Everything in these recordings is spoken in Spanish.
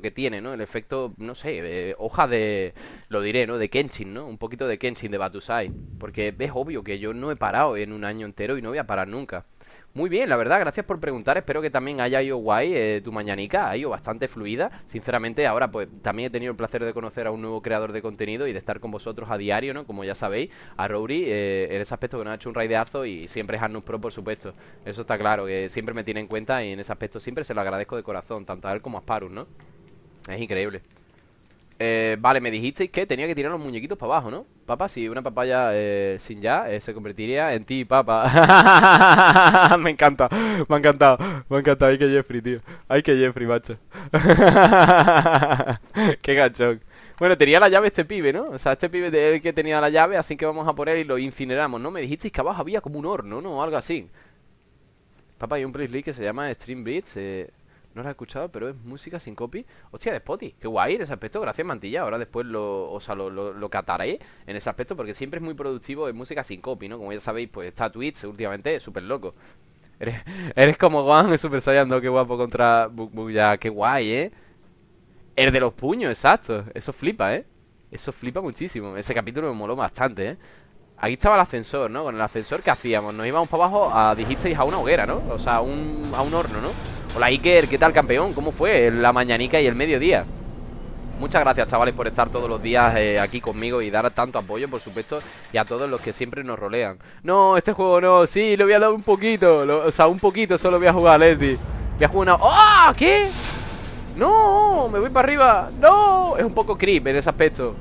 que tiene, ¿no? El efecto, no sé, hoja de, lo diré, ¿no? De Kenshin, ¿no? Un poquito de Kenshin, de Batusai. Porque es obvio que yo no he parado en un año entero y no voy a parar nunca. Muy bien, la verdad, gracias por preguntar. Espero que también haya ido guay eh, tu mañanica. Ha ido bastante fluida. Sinceramente, ahora pues también he tenido el placer de conocer a un nuevo creador de contenido y de estar con vosotros a diario, ¿no? Como ya sabéis, a Rory, eh, en ese aspecto que nos ha hecho un raideazo y siempre es Arnus Pro, por supuesto. Eso está claro, que siempre me tiene en cuenta y en ese aspecto siempre se lo agradezco de corazón, tanto a él como a Sparus, ¿no? Es increíble. Eh, vale, me dijisteis que tenía que tirar los muñequitos para abajo, ¿no? Papá, si una papaya eh, sin ya eh, se convertiría en ti, papá. me encanta, me ha encantado, me ha encantado. Ay, que Jeffrey, tío. Ay, que Jeffrey, macho. Qué gachón. Bueno, tenía la llave este pibe, ¿no? O sea, este pibe de él que tenía la llave, así que vamos a por él y lo incineramos, ¿no? Me dijisteis que abajo había como un horno, ¿no? Algo así. Papá, hay un playlist que se llama Stream Blitz, eh... No la he escuchado, pero es música sin copy. Hostia, de Spotify. Qué guay en ese aspecto. Gracias, Mantilla. Ahora después lo, o sea, lo, lo, cataré en ese aspecto porque siempre es muy productivo en música sin copy, ¿no? Como ya sabéis, pues está Twitch últimamente, súper loco. Eres, eres como Juan, Super Saiyan 2, qué guapo contra ya Qué guay, ¿eh? El de los puños, exacto. Eso flipa, ¿eh? Eso flipa muchísimo. Ese capítulo me moló bastante, ¿eh? Aquí estaba el ascensor, ¿no? Con el ascensor, ¿qué hacíamos? Nos íbamos para abajo a, dijisteis, a una hoguera, ¿no? O sea, a un, a un horno, ¿no? Hola Iker, ¿qué tal campeón? ¿Cómo fue la mañanica y el mediodía? Muchas gracias chavales por estar todos los días eh, aquí conmigo y dar tanto apoyo, por supuesto, y a todos los que siempre nos rolean. No, este juego no, sí, le voy a dar un poquito, o sea, un poquito solo voy a jugar, Leslie. Voy a jugar una... ¡Oh! ¿Qué? No, me voy para arriba. No, es un poco creep en ese aspecto.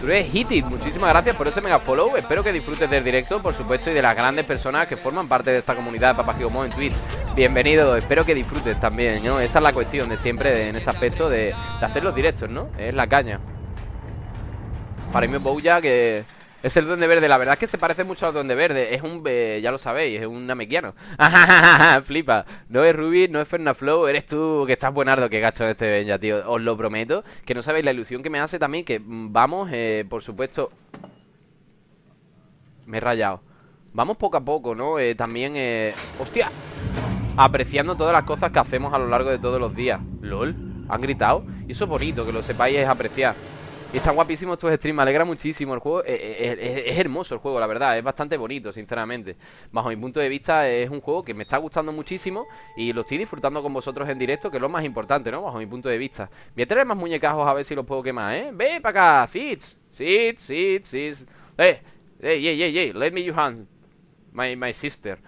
Tú eres Hitit, muchísimas gracias por ese mega follow. Espero que disfrutes del directo, por supuesto Y de las grandes personas que forman parte de esta comunidad de Papagigomo en Twitch. Bienvenido, espero que disfrutes también, ¿no? Esa es la cuestión de siempre, en ese aspecto de, hacer los directos, ¿no? Es la caña. Para mí Bouya que es el Duende Verde, la verdad es que se parece mucho al Duende Verde Es un, ya lo sabéis, es un namequiano. Flipa. No es Ruby, no es Fernaflow Eres tú que estás buenardo, que gacho en este Benja, tío. Os lo prometo, que no sabéis la ilusión que me hace también Que mm, vamos, eh, por supuesto Me he rayado. Vamos poco a poco, ¿no? Eh, también, eh... ¡Hostia! Apreciando todas las cosas que hacemos a lo largo de todos los días. LOL, han gritado Y eso es bonito, que lo sepáis es apreciar y están guapísimos estos streams, me alegra muchísimo el juego. Eh, eh, es, hermoso el juego, la verdad, es bastante bonito, sinceramente. Bajo mi punto de vista, es un juego que me está gustando muchísimo y lo estoy disfrutando con vosotros en directo, que es lo más importante, ¿no? Bajo mi punto de vista. Voy a traer más muñecajos a ver si los puedo quemar, ¿eh? Ve para acá, Fitz, Fitz, Fitz. Eh, hey, hey, hey, hey, let me your hand, my, my sister.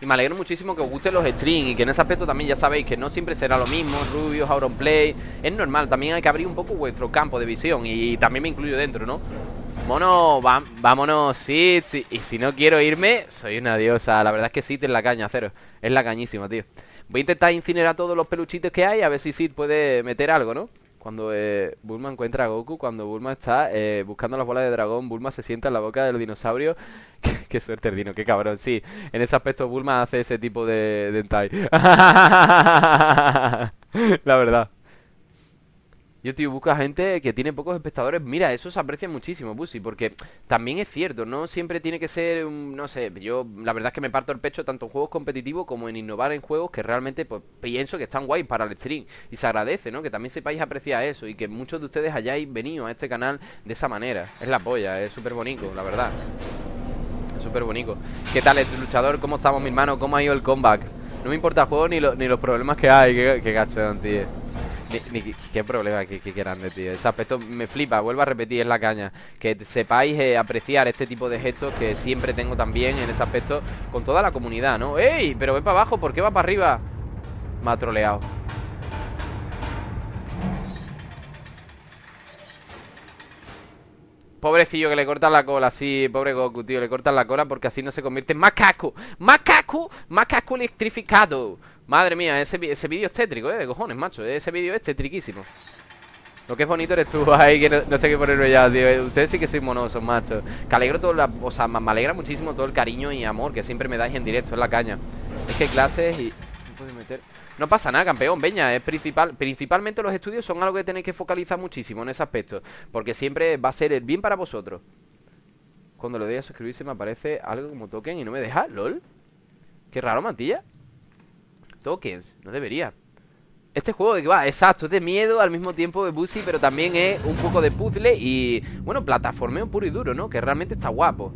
Y me alegro muchísimo que os gusten los streams Y que en ese aspecto también ya sabéis que no siempre será lo mismo Rubios, Auronplay Es normal, también hay que abrir un poco vuestro campo de visión Y también me incluyo dentro, ¿no? Mono, vámonos, Sid Y si no quiero irme, soy una diosa La verdad es que Sid es la caña, cero Es la cañísima, tío Voy a intentar incinerar todos los peluchitos que hay A ver si Sid puede meter algo, ¿no? Cuando eh, Bulma encuentra a Goku, cuando Bulma está eh, buscando las bolas de dragón, Bulma se sienta en la boca del dinosaurio. qué, suerte el dino, qué cabrón. Sí, en ese aspecto Bulma hace ese tipo de dentai. la verdad. Yo, tío, busco a gente que tiene pocos espectadores. Mira, eso se aprecia muchísimo, Busi, porque también es cierto, no siempre tiene que ser, un, no sé, yo la verdad es que me parto el pecho tanto en juegos competitivos como en innovar en juegos que realmente pues pienso que están guay para el stream. Y se agradece, ¿no? Que también sepáis apreciar eso y que muchos de ustedes hayáis venido a este canal de esa manera. Es la polla, es súper bonito, la verdad. Súper bonito. ¿Qué tal, este luchador? ¿Cómo estamos, mi hermano? ¿Cómo ha ido el comeback? No me importa el juego ni, los problemas que hay. Qué, qué gacho, tío. Qué problema que, que grande, tío. Ese aspecto me flipa, vuelvo a repetir, es la caña. Que sepáis eh, apreciar este tipo de gestos que siempre tengo también en ese aspecto con toda la comunidad, ¿no? ¡Ey! Pero ve para abajo, ¿por qué va para arriba? Me ha troleado. Pobrecillo que le cortan la cola, sí, pobre Goku, tío, le cortan la cola porque así no se convierte en macaco. ¡Macaco! ¡Macaco electrificado! Madre mía, ese, ese vídeo es tétrico, eh, de cojones, macho Ese vídeo es tétriquísimo Lo que es bonito eres tú, ahí que no, sé qué ponerlo ya, tío Ustedes sí que sois monosos, macho Que alegro todo la... O sea, me alegra muchísimo todo el cariño y amor que siempre me dais en directo, es la caña Es que clases y... No puedo meter... No pasa nada, campeón, veña, es principal Principalmente los estudios son algo que tenéis que focalizar muchísimo en ese aspecto Porque siempre va a ser el bien para vosotros Cuando le doy a suscribirse me aparece algo como token y no me deja, lol Qué raro, mantilla Tokens, no debería Este juego de que va, exacto, es de miedo al mismo tiempo de Busy, pero también es un poco de puzzle y, bueno, plataformeo puro y duro, ¿no? Que realmente está guapo.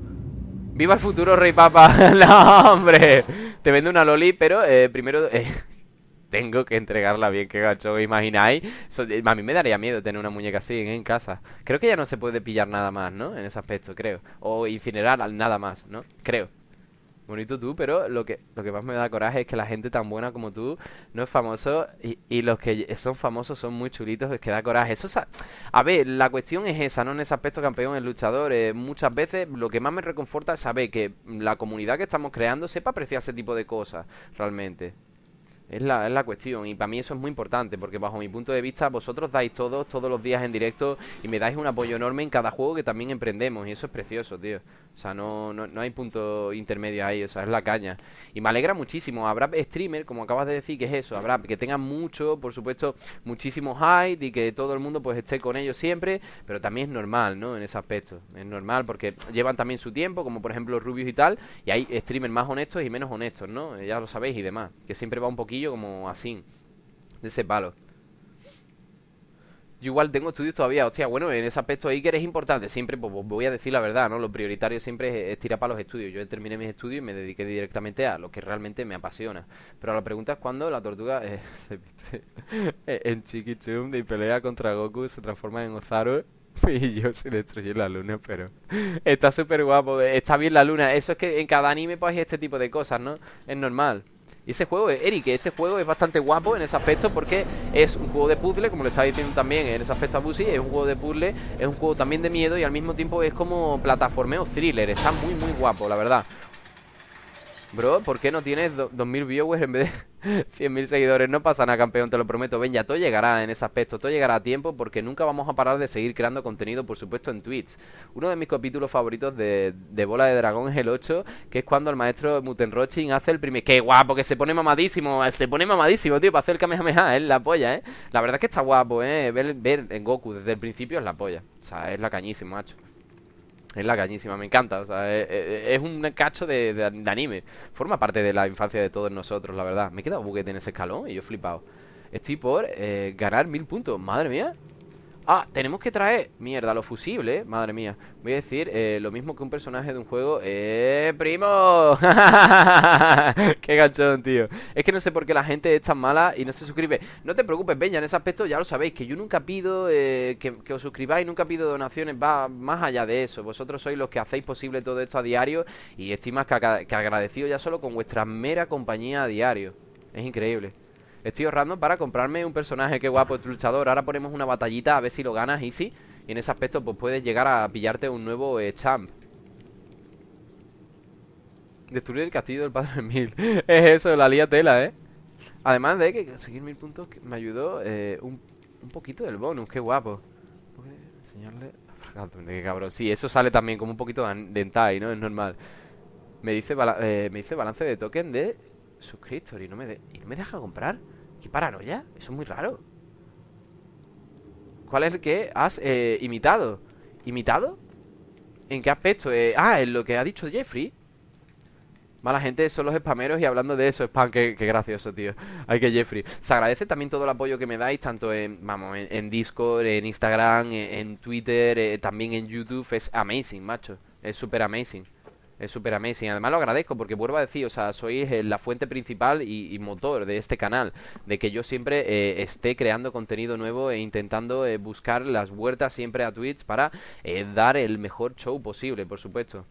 ¡Viva el futuro, Rey Papa! ¡No, hombre! Te vende una loli, pero eh, primero... Eh, tengo que entregarla bien, que gacho, imagináis? Eh, a mí me daría miedo tener una muñeca así en casa. Creo que ya no se puede pillar nada más, ¿no? En ese aspecto, creo. O incinerar nada más, ¿no? Creo. Bonito tú, pero lo que, lo que más me da coraje es que la gente tan buena como tú no es famoso y, y los que son famosos son muy chulitos, es que da coraje. Eso a ver, la cuestión es esa, ¿no? En ese aspecto campeón, el luchador, eh, muchas veces lo que más me reconforta es saber que la comunidad que estamos creando sepa apreciar ese tipo de cosas, realmente. Es la, es la cuestión y para mí eso es muy importante porque bajo mi punto de vista vosotros dais todos, todos los días en directo y me dais un apoyo enorme en cada juego que también emprendemos y eso es precioso, tío. O sea, no, no, no hay punto intermedio ahí, o sea, es la caña. Y me alegra muchísimo. Habrá streamer, como acabas de decir, que es eso. Habrá que tengan mucho, por supuesto, muchísimo hype y que todo el mundo pues esté con ellos siempre. Pero también es normal, ¿no? En ese aspecto. Es normal porque llevan también su tiempo, como por ejemplo Rubius y tal. Y hay streamers más honestos y menos honestos, ¿no? Ya lo sabéis y demás. Que siempre va un como así. De ese palo. Yo igual tengo estudios todavía, hostia, bueno, en ese aspecto ahí que eres importante, siempre, pues, pues voy a decir la verdad, ¿no? Lo prioritario siempre es, tirar para los estudios. Yo terminé mis estudios y me dediqué directamente a lo que realmente me apasiona. Pero la pregunta es cuando la tortuga eh, se viste en Chiquichum y pelea contra Goku, se transforma en Ozaru y yo se destruye la luna, pero está súper guapo, está bien la luna. Eso es que en cada anime pues hay este tipo de cosas, ¿no? Es normal. Y ese juego, Eric, este juego es bastante guapo en ese aspecto porque es un juego de puzzle, como le estaba diciendo también en ese aspecto a Busi, es un juego de puzzle, es un juego también de miedo y al mismo tiempo es como plataformeo thriller, está muy muy guapo, la verdad. Bro, ¿por qué no tienes 2000 viewers en vez de 100.000 seguidores? No pasa nada, campeón, te lo prometo. Ven, ya todo llegará en ese aspecto, todo llegará a tiempo porque nunca vamos a parar de seguir creando contenido, por supuesto, en Twitch. Uno de mis capítulos favoritos de, Bola de Dragón es el 8, que es cuando el maestro Mutenrochin hace el primer... ¡Qué guapo! Que se pone mamadísimo, se pone mamadísimo, tío, para hacer el Kamehameha, es la polla, ¿eh? La verdad es que está guapo, ¿eh? Ver, ver en Goku desde el principio es la polla. O sea, es la cañísima, macho. Es la cañísima, me encanta. O sea, es, un cacho de, anime. Forma parte de la infancia de todos nosotros, la verdad. Me he quedado buguete en ese escalón y yo flipado. Estoy por eh, ganar mil puntos. Madre mía. Ah, tenemos que traer, mierda, los fusibles, madre mía. Voy a decir eh, lo mismo que un personaje de un juego ¡Eh, primo! ¡Qué gachón, tío! Es que no sé por qué la gente es tan mala y no se suscribe. No te preocupes, Peña, en ese aspecto ya lo sabéis Que yo nunca pido eh, que, os suscribáis Nunca pido donaciones, va más allá de eso. Vosotros sois los que hacéis posible todo esto a diario Y estoy más que, que agradecido ya solo con vuestra mera compañía a diario. Es increíble Estoy ahorrando para comprarme un personaje que guapo, este luchador. Ahora ponemos una batallita a ver si lo ganas easy. Y en ese aspecto pues puedes llegar a pillarte un nuevo eh, champ. Destruir el castillo del padre Mil. es eso, la lía tela, ¿eh? Además de que conseguir mil puntos me ayudó eh, un, poquito del bonus. Qué guapo. enseñarle... Qué cabrón. Sí, eso sale también como un poquito de entai, ¿no? Es normal. Me dice, eh, me dice balance de token de suscriptor y no me, y no me deja comprar. ¿Qué paranoia? Eso es muy raro. ¿Cuál es el que has eh, imitado? ¿Imitado? ¿En qué aspecto? Eh, ah, en lo que ha dicho Jeffrey. Mala gente son los spameros y hablando de eso, spam, qué, qué gracioso, tío. Ay, que Jeffrey. Se agradece también todo el apoyo que me dais, tanto en, vamos, en, Discord, en Instagram, en, Twitter, eh, también en YouTube. Es amazing, macho. Es súper amazing. Es súper amazing. Además lo agradezco porque vuelvo a decir, o sea, sois eh, la fuente principal y, motor de este canal. De que yo siempre eh, esté creando contenido nuevo e intentando eh, buscar las vueltas siempre a Twitch para dar el mejor show posible, por supuesto.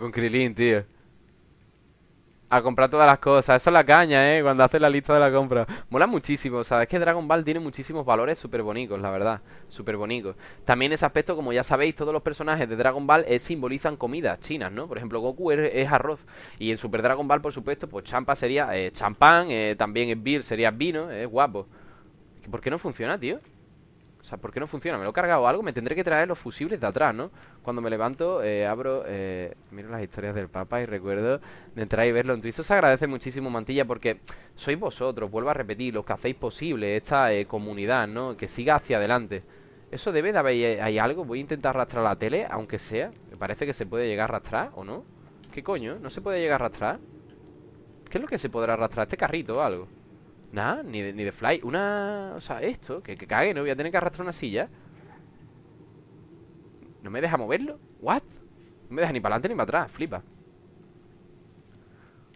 Con Krilin, tío a comprar todas las cosas. Eso es la caña, ¿eh? Cuando haces la lista de la compra. Mola muchísimo. Sea, es que Dragon Ball tiene muchísimos valores súper bonitos, la verdad. Súper bonitos. También ese aspecto, como ya sabéis, todos los personajes de Dragon Ball eh, simbolizan comidas chinas, ¿no? Por ejemplo, Goku es, arroz. Y en Super Dragon Ball, por supuesto, pues champa sería eh, champán. Eh, también el beer sería vino. Es guapo. ¿Por qué no funciona, tío? O sea, ¿por qué no funciona? ¿Me lo he cargado algo? Me tendré que traer los fusibles de atrás, ¿no? Cuando me levanto, eh, abro, eh, miro las historias del Papa y recuerdo de entrar y verlo en Twitch. Se agradece muchísimo, Mantilla, porque sois vosotros, vuelvo a repetir, los que hacéis posible esta eh, comunidad, ¿no? Que siga hacia adelante. Eso debe de haber hay algo. Voy a intentar arrastrar la tele, aunque sea. Me parece que se puede llegar a arrastrar, ¿o no? ¿Qué coño? ¿No se puede llegar a arrastrar? ¿Qué es lo que se podrá arrastrar? ¿Este carrito o algo? Nada, ni de, ni de fly Una... O sea, esto, que, que cague, ¿no? Voy a tener que arrastrar una silla ¿No me deja moverlo? ¿What? No me deja ni para adelante ni para atrás, flipa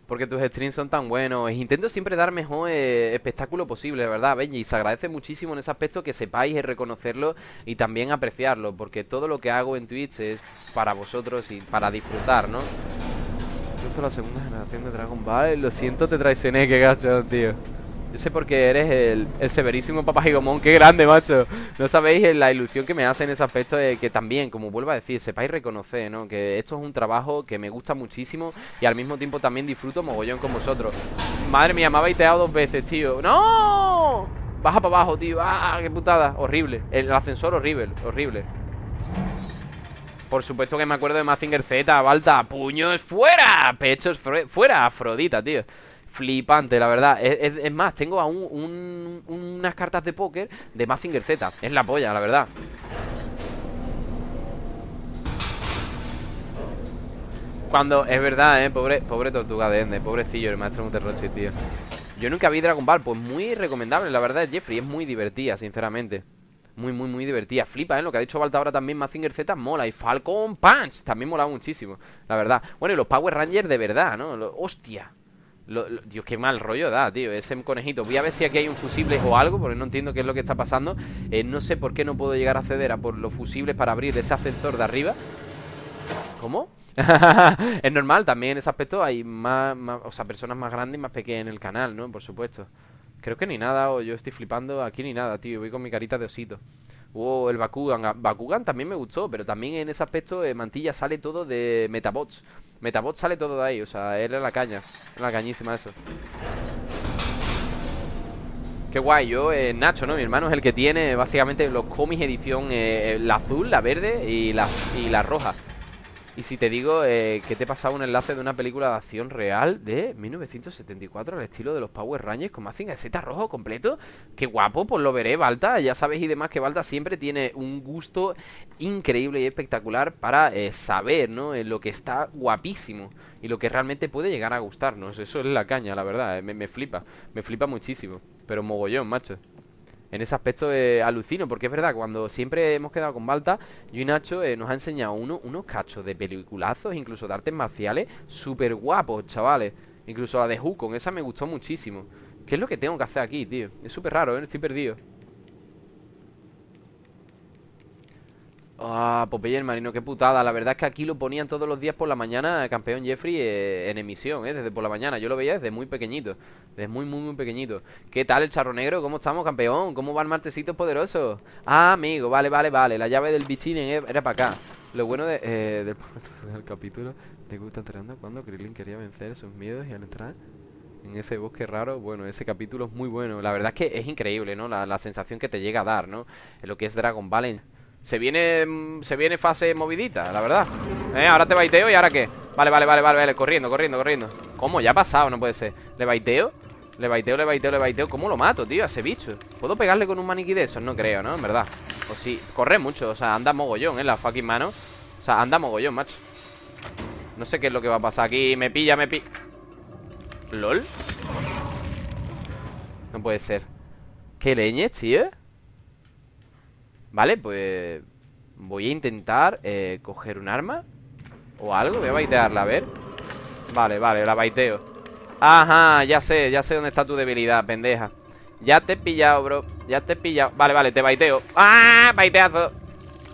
porque tus streams son tan buenos. Intento siempre dar mejor eh, espectáculo posible, verdad, Benji. Y se agradece muchísimo en ese aspecto que sepáis reconocerlo y también apreciarlo. Porque todo lo que hago en Twitch es para vosotros y para disfrutar, ¿no? Esto la segunda generación de Dragon Ball. Lo siento, te traicioné, qué gacho, tío. Yo sé por qué eres el, el severísimo Papá Gigomón. ¡Qué grande, macho! No sabéis la ilusión que me hace en ese aspecto de que también, como vuelvo a decir, sepáis reconocer, ¿no? Que esto es un trabajo que me gusta muchísimo y al mismo tiempo también disfruto mogollón con vosotros. Madre mía, me ha baiteado dos veces, tío. ¡No! Baja para abajo, tío. ¡Ah, qué putada! Horrible. El ascensor horrible, horrible. Por supuesto que me acuerdo de Mazinger Z, Balta, puños fuera, pechos fuera, Afrodita, tío. Flipante, la verdad es, más, tengo aún unas cartas de póker de Mazinger Z Es la polla, la verdad Cuando, es verdad, eh, pobre, pobre tortuga de Ende Pobrecillo el maestro Muterrochi, tío Yo nunca vi Dragon Ball, pues muy recomendable La verdad, Jeffrey, es muy divertida, sinceramente muy, muy, muy divertida. Flipa, ¿eh? Lo que ha dicho Balta ahora también, Mazinger Z mola. Y Falcon Punch también mola muchísimo, la verdad. Bueno, y los Power Rangers de verdad, ¿no? hostia, Dios, qué mal rollo da, tío Ese conejito. Voy a ver si aquí hay un fusible o algo Porque no entiendo qué es lo que está pasando. Eh, No sé por qué no puedo llegar a acceder a por los fusibles Para abrir ese ascensor de arriba. ¿Cómo? es normal, también en ese aspecto hay más, o sea, personas más grandes y más pequeñas en el canal, ¿no? Por supuesto. Creo que ni nada, o yo estoy flipando Aquí ni nada, tío, voy con mi carita de osito. Wow, el Bakugan Bakugan también me gustó, pero también en ese aspecto eh, Mantilla sale todo de Metabots Metabot sale todo de ahí, o sea, él es la caña Es la cañísima eso Qué guay, yo, eh, Nacho, ¿no? Mi hermano es el que tiene básicamente los cómics edición eh, La azul, la verde y y la roja y si te digo eh, que te he pasado un enlace de una película de acción real de 1974 al estilo de los Power Rangers con Mazinger Z rojo completo, qué guapo, pues lo veré, Balta. Ya sabes y demás que Balta siempre tiene un gusto increíble y espectacular para eh, saber, ¿no? En lo que está guapísimo y lo que realmente puede llegar a gustarnos. Eso es la caña, la verdad, eh, me, me flipa, me flipa muchísimo. Pero mogollón, macho. En ese aspecto eh, alucino, porque es verdad, cuando siempre hemos quedado con Balta, yo y Nacho eh, nos ha enseñado uno, unos cachos de peliculazos, incluso de artes marciales, súper guapos, chavales. Incluso la de Hukon, esa me gustó muchísimo. ¿Qué es lo que tengo que hacer aquí, tío? Es súper raro, ¿eh? Estoy perdido. Ah, Popeye el marino, qué putada. La verdad es que aquí lo ponían todos los días por la mañana, campeón Jeffrey, eh, en emisión, ¿eh? Desde por la mañana. Yo lo veía desde muy pequeñito. Desde muy, muy, muy pequeñito. ¿Qué tal el charro negro? ¿Cómo estamos, campeón? ¿Cómo va el martesito poderoso? Ah, amigo, vale, vale, vale. La llave del bichín era para acá. Lo bueno de, eh, del capítulo te gusta entrando cuando Krillin quería vencer sus miedos y al entrar en ese bosque raro, bueno, ese capítulo es muy bueno. La verdad es que es increíble, ¿no? La, la sensación que te llega a dar, ¿no? En lo que es Dragon Ball se viene, mm, se viene fase movidita, la verdad eh, Ahora te baiteo y ahora qué Vale, vale, vale, vale, vale, corriendo, corriendo, corriendo ¿Cómo? Ya ha pasado, no puede ser ¿Le baiteo? Le baiteo, le baiteo, le baiteo ¿Cómo lo mato, tío, a ese bicho? ¿Puedo pegarle con un maniquí de esos? No creo, ¿no? En verdad O sí, corre mucho, o sea, anda mogollón, ¿eh? La fucking mano O sea, anda mogollón, macho No sé qué es lo que va a pasar aquí Me pilla, me pilla ¿Lol? No puede ser ¿Qué leñes, tío? Vale, pues Voy a intentar eh, coger un arma O algo, voy a baitearla, a ver. Vale, vale, la baiteo. Ajá, ya sé, ya sé dónde está tu debilidad, pendeja. Ya te he pillado, bro. Ya te he pillado. Vale, vale, te baiteo. ¡Ah! Baiteazo.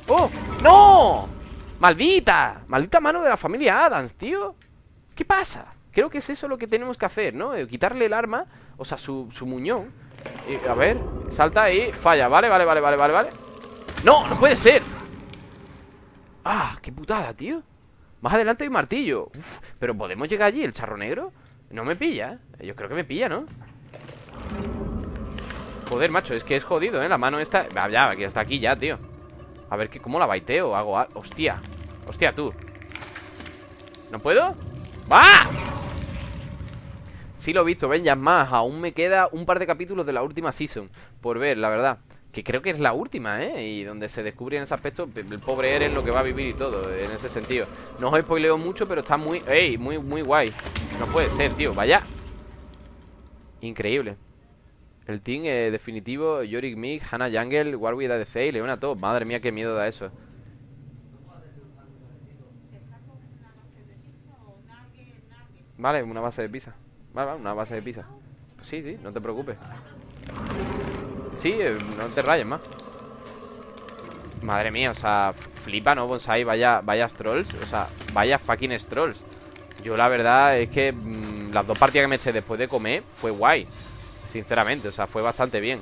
¡Oh! ¡No! ¡Maldita! Maldita mano de la familia Adams, tío. ¿Qué pasa? Creo que es eso lo que tenemos que hacer, ¿no? Eh, quitarle el arma O sea, su, su muñón. Y, A ver, salta ahí Falla, vale, vale, vale, vale, vale, vale ¡No! ¡No puede ser! ¡Ah! ¡Qué putada, tío! Más adelante hay martillo Uf, Pero ¿podemos llegar allí? ¿El charro negro? No me pilla, ¿eh? Yo creo que me pilla, ¿no? Joder, macho, es que es jodido, ¿eh? La mano esta... Ya, aquí hasta aquí ya, tío A ver, ¿cómo la baiteo? Hago... Hostia Hostia, tú ¿No puedo? ¡Va! Sí lo he visto, ven, ya más Aún me queda un par de capítulos de la última season Por ver, la verdad que creo que es la última, ¿eh? Y donde se descubre en ese aspecto el pobre Eren lo que va a vivir y todo, en ese sentido. No os spoileo mucho, pero está muy... ¡Ey! Muy, muy guay. No puede ser, tío. Vaya. Increíble El team definitivo Yorick Mig, Hannah Jungle, Warwick ADC Leona Top Madre mía, qué miedo da eso Vale, una base de pizza Vale, vale, una base de pizza Sí, sí, no te preocupes Sí, eh, no te rayes más Madre mía, o sea Flipa, ¿no? Bonsai, vaya, vaya trolls O sea, vaya fucking trolls Yo la verdad es que mm, Las dos partidas que me eché después de comer Fue guay Sinceramente, o sea, fue bastante bien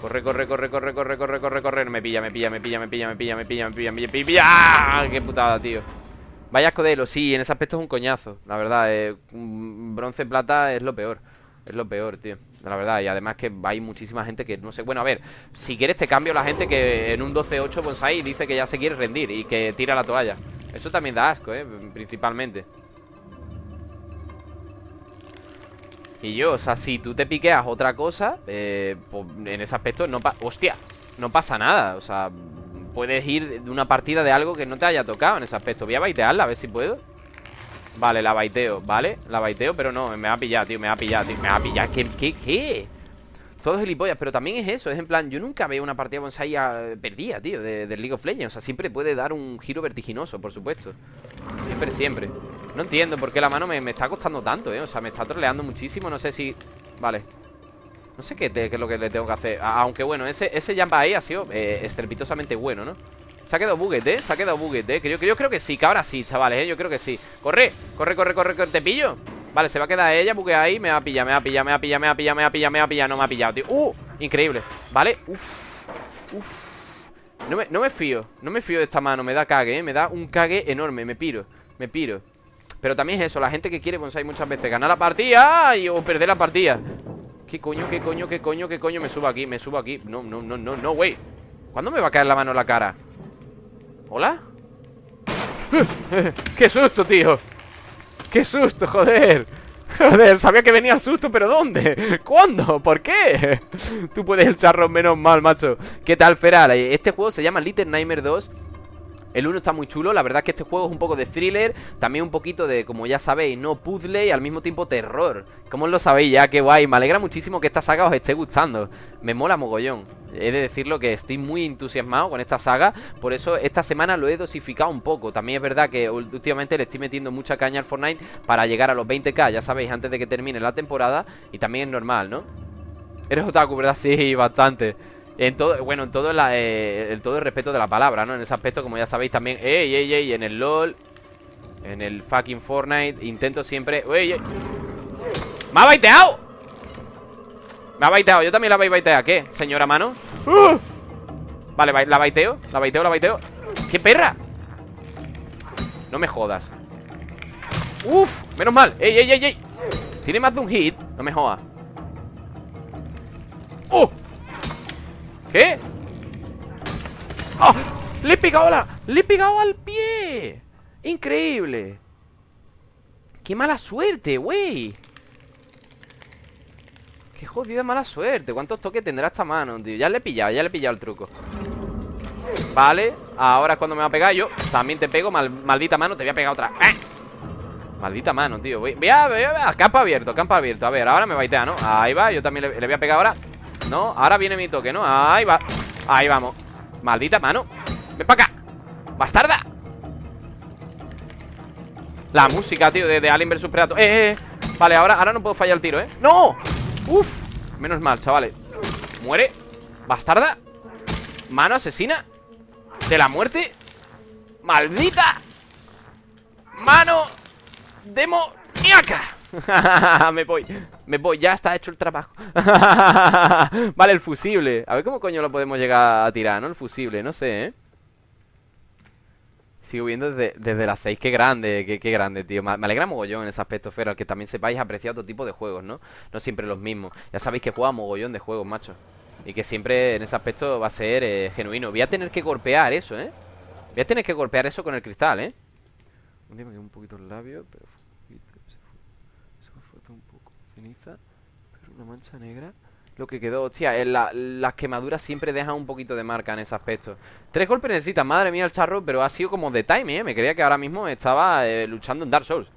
Corre, corre, corre, corre, corre, corre, corre, corre Me pilla, me pilla, me pilla, me pilla, me pilla, me pilla, me pilla, me pilla, me pilla ¡Ah! ¡Qué putada, tío! Vaya escodelo, sí, en ese aspecto es un coñazo La verdad, eh, bronce plata es lo peor Es lo peor, tío. La verdad, y además que hay muchísima gente que no sé Bueno, a ver, si quieres te cambio la gente que en un 12-8 bonsai dice que ya se quiere rendir Y que tira la toalla. Eso también da asco, eh, principalmente. Y yo, o sea, si tú te piqueas otra cosa eh, pues en ese aspecto no pasa... ¡Hostia! No pasa nada, o sea Puedes ir de una partida de algo que no te haya tocado en ese aspecto. Voy a baitearla, a ver si puedo Vale, la baiteo, ¿vale? La baiteo, pero no, me va a pillar, tío Me va a pillar, tío, me va a pillar ¿Qué? ¿Qué? ¿Qué? Todo gilipollas, pero también es eso Es en plan, yo nunca veo una partida bonsai perdida, tío de, League of Legends O sea, siempre puede dar un giro vertiginoso, por supuesto Siempre, siempre No entiendo por qué la mano me, me está costando tanto, eh O sea, me está troleando muchísimo No sé si... Vale no sé qué, es lo que le tengo que hacer Aunque bueno, ese, ese jump ahí ha sido eh, estrepitosamente bueno, ¿no? Se ha quedado buget, ¿eh? Se ha quedado buget, ¿eh? Yo, yo creo que sí, que ahora sí, chavales, ¿eh? Yo creo que sí Corre, corre, corre, corre, corre ¿Te pillo? Vale, se va a quedar ella, bugue ahí Me va a pillar, me va a pillar, me va a pillar, me va a pillar, me va a pillar, me va a pillar No me ha pillado, tío ¡Uh! Increíble Vale, uff Uff no me, no me fío, no me fío de esta mano Me da cague, ¿eh? Me da un cague enorme Me piro, me piro pero también es eso, la gente que quiere bonsai muchas veces Ganar la partida y, o perder la partida ¿Qué coño, qué coño, qué coño, qué coño? Me subo aquí, me subo aquí No, no, no, no, no, güey ¿Cuándo me va a caer la mano en la cara? ¿Hola? ¡Qué susto, tío! ¡Qué susto, joder! Joder, sabía que venía el susto, pero ¿dónde? ¿Cuándo? ¿Por qué? Tú puedes el charro menos mal, macho ¿Qué tal, Feral? Este juego se llama Little Nightmare 2 el 1 está muy chulo, la verdad es que este juego es un poco de thriller También un poquito de, como ya sabéis, no puzzle y al mismo tiempo terror ¿Cómo lo sabéis ya? Qué guay, me alegra muchísimo que esta saga os esté gustando Me mola mogollón He de decirlo que estoy muy entusiasmado con esta saga Por eso esta semana lo he dosificado un poco También es verdad que últimamente le estoy metiendo mucha caña al Fortnite Para llegar a los 20k, ya sabéis, antes de que termine la temporada Y también es normal, ¿no? Eres otaku, ¿verdad? Sí, bastante en todo, bueno, en todo, eh, el todo el respeto de la palabra, ¿no? En ese aspecto, como ya sabéis también ¡Ey, ey, ey! En el LOL En el fucking Fortnite Intento siempre ¡Ey, ey! ¡Me ha baiteado! Me ha baiteado, yo también la voy a baitear ¿Qué, señora mano? ¡Uh! Vale, la baiteo, la baiteo, la baiteo ¡Qué perra! No me jodas ¡Uf! Menos mal ¡Ey, ey, ey, ey! Tiene más de un hit No me jodas ¡Oh! ¿Qué? ¡Oh! ¡Le he pegado la... ¡Le he pegado al pie! ¡Increíble! ¡Qué mala suerte, güey! ¡Qué jodida mala suerte! ¿Cuántos toques tendrá esta mano, tío? Ya le he pillado, ya le he pillado el truco Vale, ahora es cuando me va a pegar yo También te pego, maldita mano, te voy a pegar otra. Maldita mano, tío voy, a, voy, a, Campo abierto, campo abierto A ver, ahora me baitea, ¿no? Ahí va, yo también le voy a pegar ahora no, ahora viene mi toque, ¿no? Ahí va. Ahí vamos. Maldita mano. Ven para acá. Bastarda. La música, tío De, Alien vs Predator. Eh, eh, eh, Vale, ahora, ahora no puedo fallar el tiro, ¿eh? ¡No! Uf. Menos mal, chavales. Muere. Bastarda. Mano asesina. De la muerte. Maldita Mano. Demoníaca me voy, me voy, ya está hecho el trabajo Vale, el fusible A ver cómo coño lo podemos llegar a tirar, ¿no? El fusible, no sé, ¿eh? Sigo viendo desde, las 6, qué grande, qué, grande, tío Me alegra mogollón en ese aspecto, Feral Que también sepáis apreciar otro tipo de juegos, ¿no? No siempre los mismos Ya sabéis que juega mogollón de juegos, macho Y que siempre en ese aspecto va a ser eh, genuino Voy a tener que golpear eso, ¿eh? Voy a tener que golpear eso con el cristal, ¿eh? Un día me un poquito el labio, pero pero una mancha negra. Lo que quedó, hostia, en las quemaduras siempre dejan un poquito de marca en ese aspecto. Tres golpes necesitas, madre mía el charro, pero ha sido como de time, ¿eh? Me creía que ahora mismo estaba eh, luchando en Dark Souls.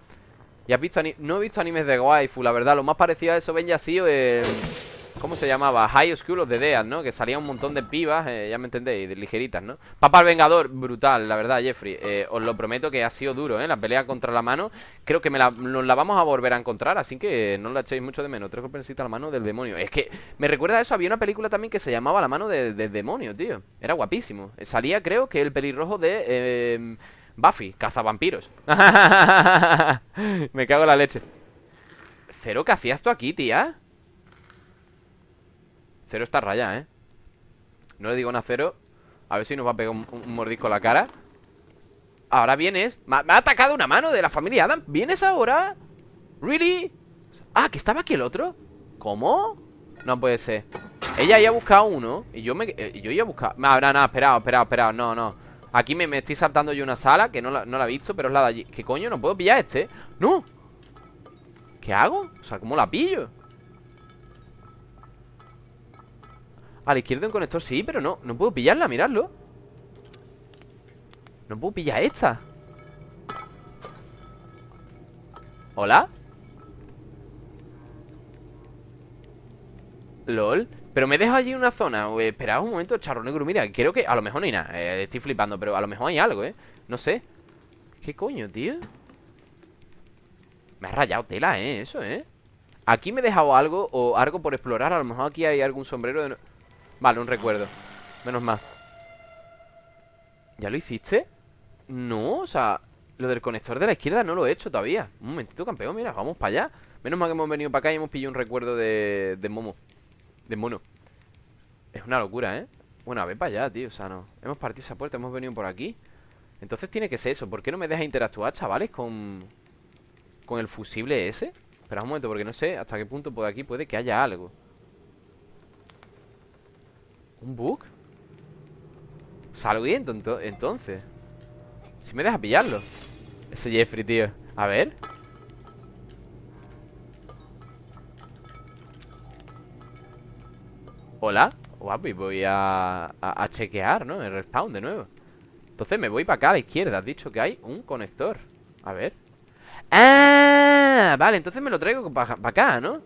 ¿Y has visto No he visto animes de waifu, la verdad Lo más parecido a eso ven ya sido el... ¿Cómo se llamaba? High School of the Dead, ¿no? Que salía un montón de pibas, eh, ya me entendéis, de ligeritas, ¿no? Papá el Vengador, brutal, la verdad, Jeffrey eh, Os lo prometo que ha sido duro, ¿eh? La pelea contra la mano Creo que nos la vamos a volver a encontrar Así que no la echéis mucho de menos Tres golpes la mano del demonio Es que me recuerda a eso, había una película también que se llamaba La mano del demonio, tío Era guapísimo Salía, creo, que el pelirrojo de... Eh, Buffy, cazavampiros Me cago en la leche Cero, ¿qué hacías tú aquí, tía? Cero está raya, ¿eh? No le digo nada a A ver si nos va a pegar un, mordisco a la cara Ahora vienes ¿Me ha, atacado una mano de la familia Adam ¿Vienes ahora? ¿Really? Ah, que estaba aquí el otro ¿Cómo? No puede ser Ella ya ha buscado uno Y yo me eh, yo ya he buscado No, no, no, esperado, esperado, esperado No, no Aquí me, estoy saltando yo una sala Que no la, no la he visto Pero es la de allí ¿Qué coño? ¿No puedo pillar este? ¡No! ¿Qué hago? O sea, ¿cómo la pillo? A la izquierda un conector sí, pero no No puedo pillarla, miradlo No puedo pillar esta ¿Hola? LOL Pero me dejo allí una zona Esperad un momento, charro negro Mira, creo que a lo mejor no hay nada eh, Estoy flipando, pero a lo mejor hay algo, ¿eh? No sé ¿Qué coño, tío? Me ha rayado tela, ¿eh? Eso, ¿eh? Aquí me he dejado algo O algo por explorar A lo mejor aquí hay algún sombrero de... Vale, un recuerdo. Menos mal. ¿Ya lo hiciste? No, o sea Lo del conector de la izquierda no lo he hecho todavía. Un momentito, campeón, mira, vamos para allá. Menos mal que hemos venido para acá y hemos pillado un recuerdo de, de Momo De mono. Es una locura, ¿eh? Bueno, a ver para allá, tío, o sea, no. Hemos partido esa puerta, hemos venido por aquí. Entonces tiene que ser eso. ¿Por qué no me deja interactuar, chavales? Con... Con el fusible ese Espera un momento, porque no sé hasta qué punto por aquí puede que haya algo ¿Un bug? Salgo entonces Si me deja pillarlo Ese Jeffrey, tío A ver Hola Guapo, y voy a, chequear, ¿no? El respawn de nuevo Entonces me voy para acá a la izquierda Has dicho que hay un conector A ver ¡Ah! Vale, entonces me lo traigo para acá, ¿no?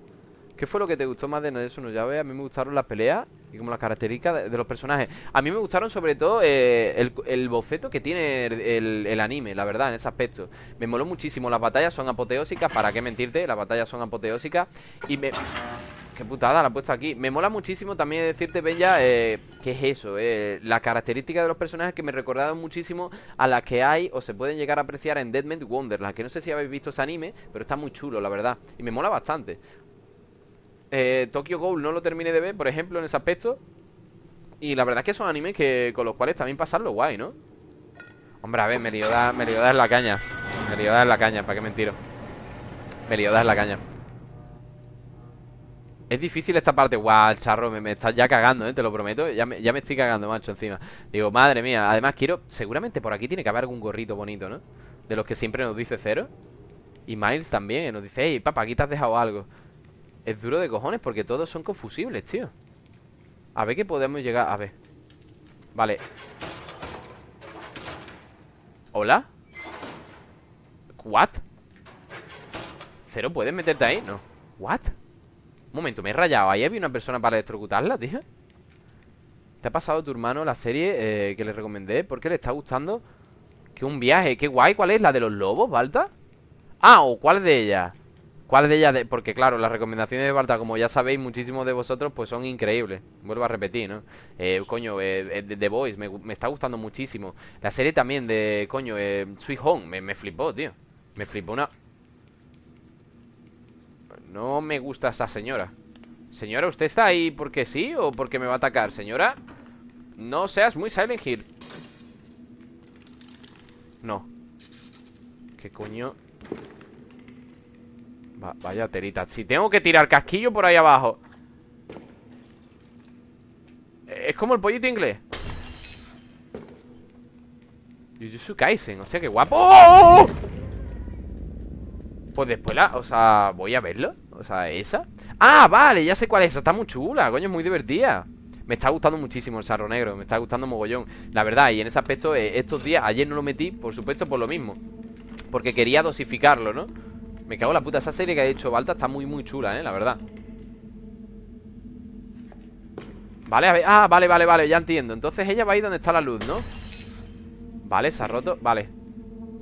¿Qué fue lo que te gustó más de eso? No, ya ve, a mí me gustaron las peleas y como las características de, los personajes. A mí me gustaron sobre todo eh, el, boceto que tiene el, anime, la verdad, en ese aspecto. Me moló muchísimo. Las batallas son apoteósicas, ¿para qué mentirte? Las batallas son apoteósicas. Y me... Qué putada la he puesto aquí. Me mola muchísimo también decirte, Bella, eh, ¿qué es eso? Eh, la característica de los personajes que me recordaron muchísimo a las que hay o se pueden llegar a apreciar en Deadman Wonderland. Que no sé si habéis visto ese anime, pero está muy chulo, la verdad. Y me mola bastante. Eh, Tokyo Ghoul no lo terminé de ver, por ejemplo, en ese aspecto. Y la verdad es que son animes que con los cuales también pasarlo guay, ¿no? Hombre, a ver, Meliodas, Meliodas es la caña. Meliodas es la caña, ¿para qué mentiro? Meliodas es la caña. Es difícil esta parte. Guau, charro, me, me estás ya cagando, ¿eh? Te lo prometo. Ya me, ya me estoy cagando, macho, encima. Digo, madre mía. Además, quiero... Seguramente por aquí tiene que haber algún gorrito bonito, ¿no? De los que siempre nos dice cero. Y Miles también. Nos dice, hey, papá, aquí te has dejado algo. Es duro de cojones porque todos son confusibles, tío A ver qué podemos llegar A ver Vale ¿Hola? ¿What? ¿Cero puedes meterte ahí? No ¿What? Un momento, me he rayado Ahí había una persona para electrocutarla, tío ¿Te ha pasado tu hermano la serie eh, que le recomendé? ¿Por qué le está gustando? Que un viaje, qué guay ¿Cuál es? ¿La de los lobos, Balta? Ah, o ¿cuál de ellas? ¿Cuál de ellas? Porque claro, las recomendaciones de Balta, como ya sabéis, muchísimos de vosotros, pues son increíbles. Vuelvo a repetir, ¿no? Eh, coño, eh, The Voice, me, está gustando muchísimo. La serie también de, coño, eh, Sweet Home, me, me flipó, tío. Me flipó una... No me gusta esa señora. Señora, ¿usted está ahí porque sí o porque me va a atacar? Señora, no seas muy Silent Hill. No. ¿Qué coño? Vaya terita. Si tengo que tirar casquillo por ahí abajo. Es como el pollito inglés. Jujutsu Kaisen Hostia, qué guapo. Pues después la... O sea, voy a verlo. O sea, esa. Ah, vale, ya sé cuál es. Está muy chula, coño, es muy divertida. Me está gustando muchísimo el sarro negro, me está gustando mogollón. La verdad, y en ese aspecto, eh, estos días Ayer no lo metí, por supuesto, por lo mismo. Porque quería dosificarlo, ¿no? Me cago en la puta, esa serie que ha hecho Balta está muy muy chula, eh, la verdad Vale, a ver, ah, vale, vale, vale, ya entiendo Entonces ella va ahí donde está la luz, ¿no? Vale, se ha roto, vale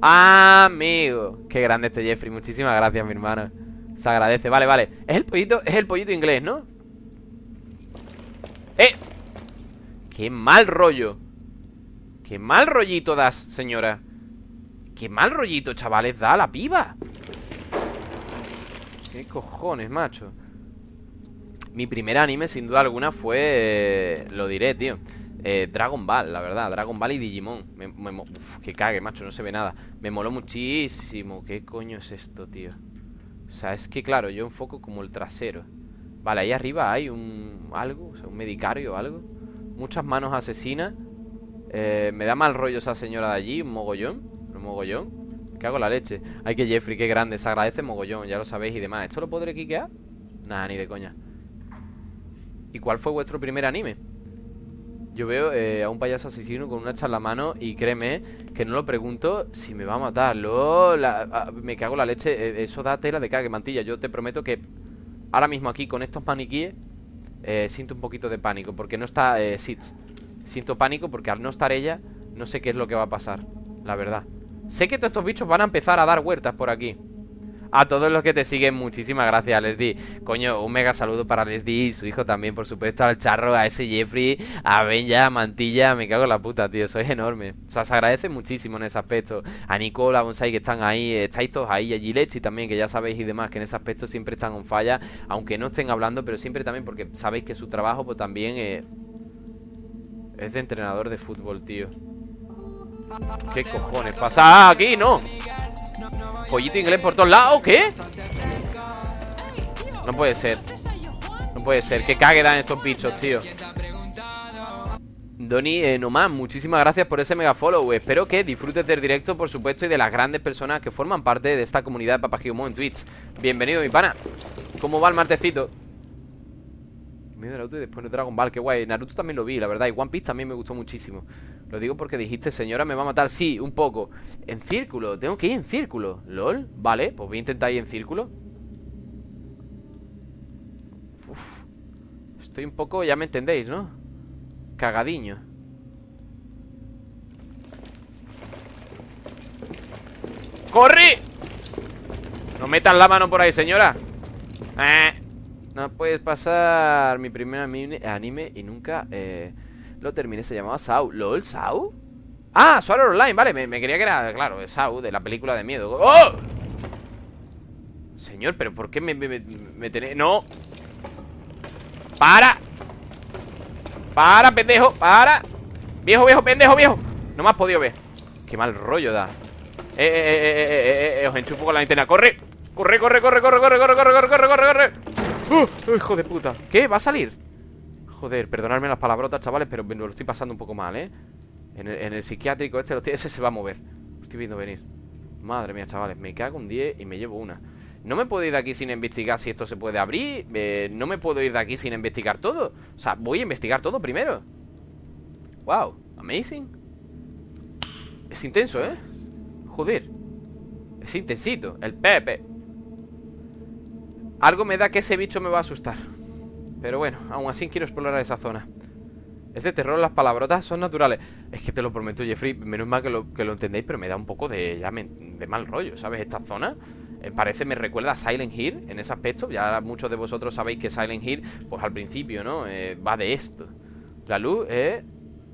Amigo Qué grande este Jeffrey, muchísimas gracias mi hermana Se agradece, vale, vale Es el pollito, es el pollito inglés, ¿no? ¡Eh! ¡Qué mal rollo! ¡Qué mal rollito das, señora! ¡Qué mal rollito, chavales, da la piba! ¿Qué cojones, macho? Mi primer anime, sin duda alguna, fue... Eh, lo diré, tío eh, Dragon Ball, la verdad Dragon Ball y Digimon. Me, que cague, macho, no se ve nada. Me moló muchísimo. ¿Qué coño es esto, tío? O sea, es que claro, yo enfoco como el trasero. Vale, ahí arriba hay un... Algo, o sea, un medicario o algo. Muchas manos asesinas. Eh, Me da mal rollo esa señora de allí Un mogollón Un mogollón cago en la leche Ay, que Jeffrey, qué grande Se agradece mogollón, ya lo sabéis y demás ¿Esto lo podré quiquear? Nada, ni de coña ¿Y cuál fue vuestro primer anime? Yo veo eh, a un payaso asesino con una hacha en la mano y créeme que no lo pregunto si me va a matar. me cago en la leche. Eh, eso da tela de cague, mantilla. Yo te prometo que ahora mismo aquí con estos maniquíes eh, siento un poquito de pánico porque no está eh, Sitz. Siento pánico porque al no estar ella no sé qué es lo que va a pasar, la verdad. Sé que todos estos bichos van a empezar a dar huertas por aquí. A todos los que te siguen, muchísimas gracias, Leslie. Coño, un mega saludo para Leslie y su hijo también, por supuesto, al charro, a ese Jeffrey, a Benja, a Mantilla. Me cago en la puta, tío, sois enorme. O sea, se agradece muchísimo en ese aspecto. A Nicola, a Bonsai, que están ahí, estáis todos ahí, a Gilechi también, que ya sabéis y demás, que en ese aspecto siempre están en falla, aunque no estén hablando, pero siempre también porque sabéis que su trabajo, pues también eh, es de entrenador de fútbol, tío. ¿Qué cojones pasa aquí? No. Pollito inglés por todos lados, ¿qué? No puede ser No puede ser, que cague dan estos bichos, tío Doni eh, Nomás, muchísimas gracias por ese mega follow Espero que disfrutes del directo, por supuesto Y de las grandes personas que forman parte de esta comunidad de Papagiomo en Twitch Bienvenido, mi pana ¿Cómo va el martecito? Medio Naruto y después de Dragon Ball, qué guay Naruto también lo vi, la verdad Y One Piece también me gustó muchísimo lo digo porque dijiste, señora, me va a matar Sí, un poco En círculo, tengo que ir en círculo ¿Lol? Vale, pues voy a intentar ir en círculo Uf. Estoy un poco, ya me entendéis, ¿no? Cagadiño ¡Corre! No metan la mano por ahí, señora eh. No puedes pasar mi primer anime y nunca... Eh lo terminé, se llamaba Sau ¿Lol? ¿Sau? Ah, Sword Online, vale, me, me, quería que era, claro, Sau, de la película de miedo ¡Oh! Señor, pero ¿por qué me, me? ¡No! ¡Para! ¡Para, pendejo! ¡Para! ¡Viejo, viejo, pendejo, viejo! No me has podido ver Qué mal rollo da Eh, eh, eh, eh, eh, eh, os enchufo con la linterna ¡Corre! ¡Corre, corre, corre, corre, corre, corre, corre, corre, corre, corre, corre! ¡Uh! ¡Hijo de puta! ¿Qué? ¿Va a salir? Joder, perdonadme las palabrotas, chavales Pero me lo estoy pasando un poco mal, ¿eh? En el, psiquiátrico este, ese se va a mover Lo estoy viendo venir Madre mía, chavales, me cago un 10 y me llevo una No me puedo ir de aquí sin investigar si esto se puede abrir eh, No me puedo ir de aquí sin investigar todo O sea, voy a investigar todo primero Wow, amazing Es intenso, ¿eh? Joder Es intensito, el Pepe Algo me da que ese bicho me va a asustar pero bueno, aún así quiero explorar esa zona Es de terror, las palabrotas son naturales Es que te lo prometo, Jeffrey Menos mal que lo, que lo entendéis, pero me da un poco de, ya de mal rollo, ¿sabes? Esta zona eh, parece, me recuerda a Silent Hill en ese aspecto Ya muchos de vosotros sabéis que Silent Hill, pues al principio, ¿no? Eh, va de esto La luz es...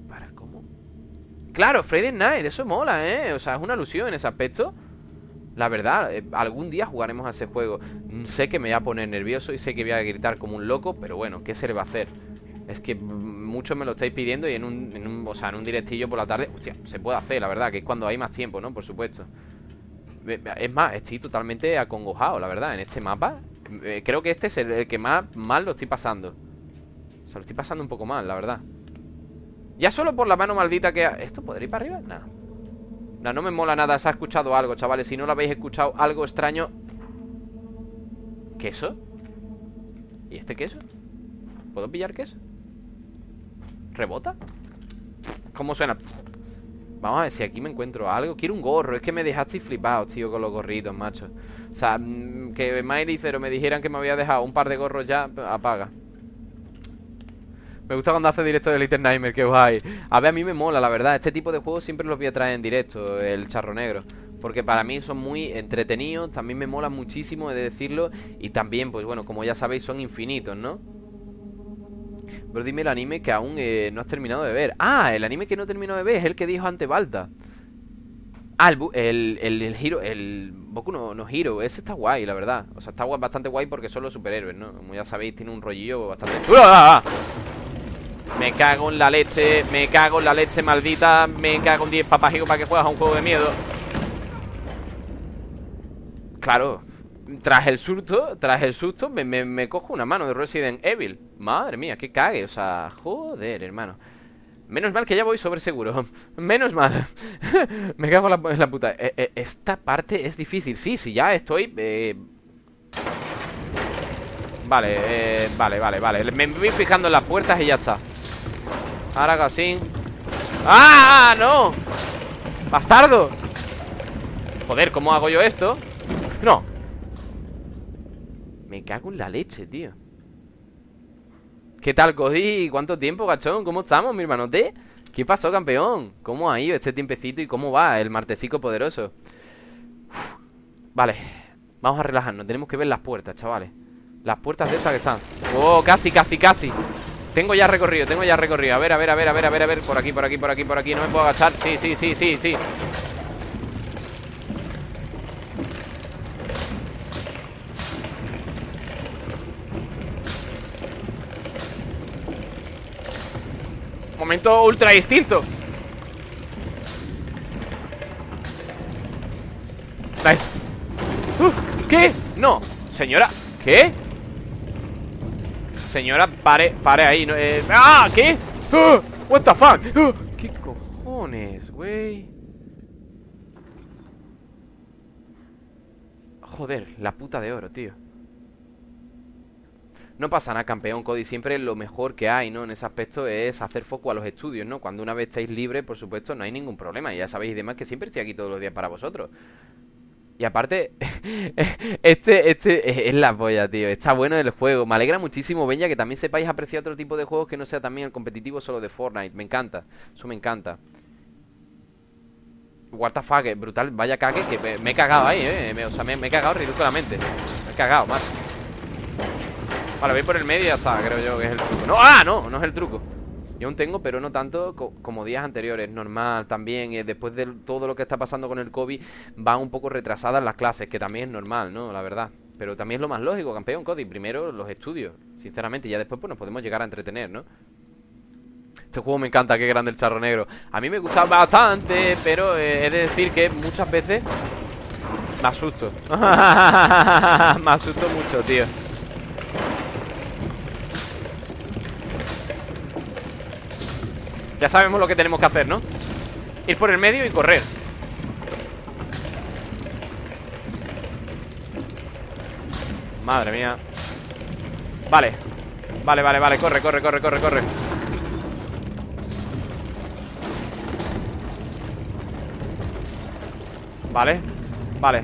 ¿Para cómo? Claro, Friday Night, eso mola, ¿eh? O sea, es una alusión en ese aspecto la verdad, eh, algún día jugaremos a ese juego mm, Sé que me voy a poner nervioso y sé que voy a gritar como un loco Pero bueno, ¿qué se le va a hacer? Es que muchos me lo estáis pidiendo y en un, o sea, en un directillo por la tarde Hostia, se puede hacer, la verdad, que es cuando hay más tiempo, ¿no? Por supuesto Es más, estoy totalmente acongojado, la verdad, en este mapa eh, Creo que este es el, que más mal lo estoy pasando O sea, lo estoy pasando un poco mal, la verdad Ya solo por la mano maldita que... ¿Esto podría ir para arriba? Nada no, no me mola nada, se ha escuchado algo, chavales Si no lo habéis escuchado, algo extraño ¿Queso? ¿Y este queso? ¿Puedo pillar queso? ¿Rebota? ¿Cómo suena? Vamos a ver si aquí me encuentro algo Quiero un gorro, es que me dejaste flipado, tío Con los gorritos, macho O sea, mm, que Miley Cero me dijeran que me había dejado un par de gorros ya Apaga me gusta cuando hace directo de Little Nightmare, que guay. A ver, a mí me mola, la verdad. Este tipo de juegos siempre los voy a traer en directo El charro negro. Porque para mí son muy entretenidos También me mola muchísimo, he de decirlo. Y también, pues bueno, como ya sabéis, son infinitos, ¿no? Pero dime el anime que aún eh, no has terminado de ver. Ah, el anime que no terminado de ver Es el que dijo ante Balta. Ah, el, el, el, el Hiro, el Boku no, no Hiro, ese está guay, la verdad. O sea, está bastante guay porque son los superhéroes, ¿no? Como ya sabéis, tiene un rollillo bastante chulo. ¡Ah! Me cago en la leche, me cago en la leche maldita Me cago en 10 papajitos para que juegas a un juego de miedo. Claro Tras el susto, tras el susto me, me, cojo una mano de Resident Evil. Madre mía, qué cague, o sea, joder, hermano. Menos mal que ya voy sobre seguro. Menos mal. Me cago en la, puta. Eh, eh, Esta parte es difícil. Sí, sí, ya estoy eh... Vale, eh, vale, vale, vale. Me voy fijando en las puertas y ya está Ahora casi ¡Ah! ¡No! ¡Bastardo! Joder, ¿cómo hago yo esto? ¡No! Me cago en la leche, tío ¿Qué tal, Cody? ¿Cuánto tiempo, gachón? ¿Cómo estamos, mi hermanote? ¿Qué pasó, campeón? ¿Cómo ha ido este tiempecito y cómo va el martesico poderoso? Vale Vamos a relajarnos Tenemos que ver las puertas, chavales Las puertas de estas que están ¡Oh, casi, casi, casi! Tengo ya recorrido, tengo ya recorrido. A ver, a ver, a ver, a ver, a ver, a ver. Por aquí, por aquí, por aquí, por aquí. No me puedo agachar. Sí, sí, sí, sí, sí. Momento ultra distinto. Nice. ¿Qué? No. Señora ¿Qué? Señora, pare, pare ahí no, eh, ¡Ah! ¿Qué? ¡Ah! What the fuck ¡Ah! ¿Qué cojones, güey? Joder, la puta de oro, tío no pasa nada, campeón Cody. Siempre lo mejor que hay, ¿no? En ese aspecto es hacer foco a los estudios, ¿no? Cuando una vez estáis libres, por supuesto, no hay ningún problema. Ya sabéis y demás que siempre estoy aquí todos los días para vosotros. Y aparte, este, este es la polla, tío. Está bueno el juego. Me alegra muchísimo, Benja, que también sepáis apreciar otro tipo de juegos que no sea también el competitivo solo de Fortnite. Me encanta. Eso me encanta. What the fuck, brutal. Vaya cague que me, he cagado ahí, eh. o sea, me, he cagado ridículamente. Me he cagado, más. Vale, voy por el medio y ya está, creo yo que es el truco. ¡No! ¡Ah! No, no es el truco. Yo tengo, pero no tanto como días anteriores. Normal también. Eh, después de todo lo que está pasando con el COVID, van un poco retrasadas las clases, que también es normal, ¿no? La verdad. Pero también es lo más lógico, campeón, Cody. Primero los estudios, sinceramente. Ya después pues nos podemos llegar a entretener, ¿no? Este juego me encanta, qué grande el charro negro. A mí me gusta bastante, pero eh, he de decir que muchas veces me asusto. me asusto mucho, tío. Ya sabemos lo que tenemos que hacer, ¿no? Ir por el medio y correr. Madre mía. Vale. Vale, vale, vale, corre, corre, corre, corre, corre. Vale. Vale.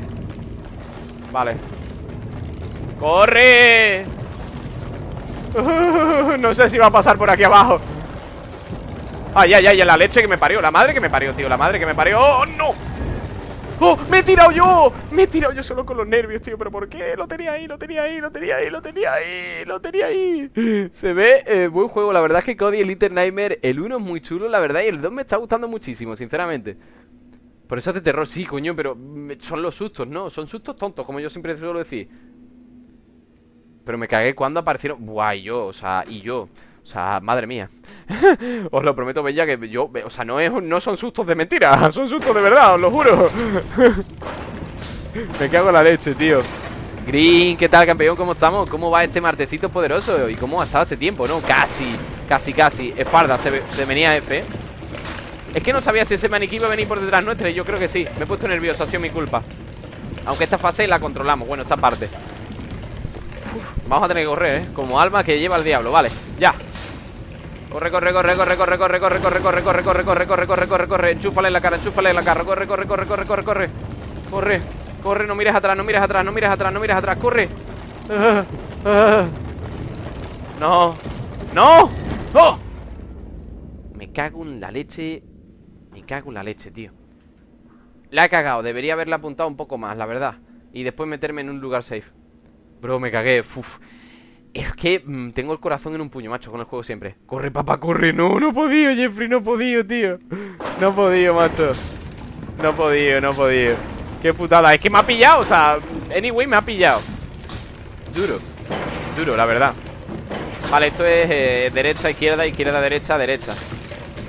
Vale. ¡Corre! no sé si va a pasar por aquí abajo Ay, ay, ay, la leche que me parió La madre que me parió, tío, la madre que me parió ¡Oh, no! ¡Oh, me he tirado yo! Me he tirado yo solo con los nervios, tío ¿Pero por qué? Lo tenía ahí, lo tenía ahí, lo tenía ahí, lo tenía ahí Lo tenía ahí Se ve eh, buen juego, la verdad es que Cody Little Nightmare El 1 es muy chulo, la verdad Y el 2 me está gustando muchísimo, sinceramente Por eso hace terror, sí, coño Pero son los sustos, ¿no? Son sustos tontos, como yo siempre suelo decir Pero me cagué cuando aparecieron Guay, yo, o sea, y yo o sea, madre mía. Os lo prometo, Bella, que yo O sea, no, es, no son sustos de mentira Son sustos de verdad, os lo juro. Me cago en la leche, tío. Green, ¿qué tal, campeón? ¿Cómo estamos? ¿Cómo va este martesito poderoso? ¿Y cómo ha estado este tiempo, no? Casi, casi, casi. Esparda, se, se venía F. Es que no sabía si ese maniquí iba a venir por detrás nuestra Y yo creo que sí. Me he puesto nervioso, ha sido mi culpa. Aunque esta fase la controlamos. Bueno, esta parte. Vamos a tener que correr, ¿eh? Como alma que lleva el diablo, vale Ya Corre, corre, corre, corre, corre, corre, corre, corre, corre, corre, corre, corre, corre, corre, corre, corre, enchúfale en la cara, enchúfale en la cara, corre, corre, corre, corre, corre, corre, corre, corre, no mires atrás, no mires atrás, no mires atrás, no mires atrás, corre. No, no, ¡Oh! Me cago en la leche, me cago en la leche, tío. La he cagado, debería haberla apuntado un poco más, la verdad. Y después meterme en un lugar safe. Bro, me cagué, uf. Es que mm, tengo el corazón en un puño, macho, con el juego siempre. Corre, papá, corre, no, no he podido, Jeffrey, no he podido, tío. No he podido, macho. No he podido, no he podido. Qué putada, es que me ha pillado, o sea Anyway, me ha pillado. Duro, duro, la verdad. Vale, esto es eh, derecha, izquierda, izquierda, derecha, derecha.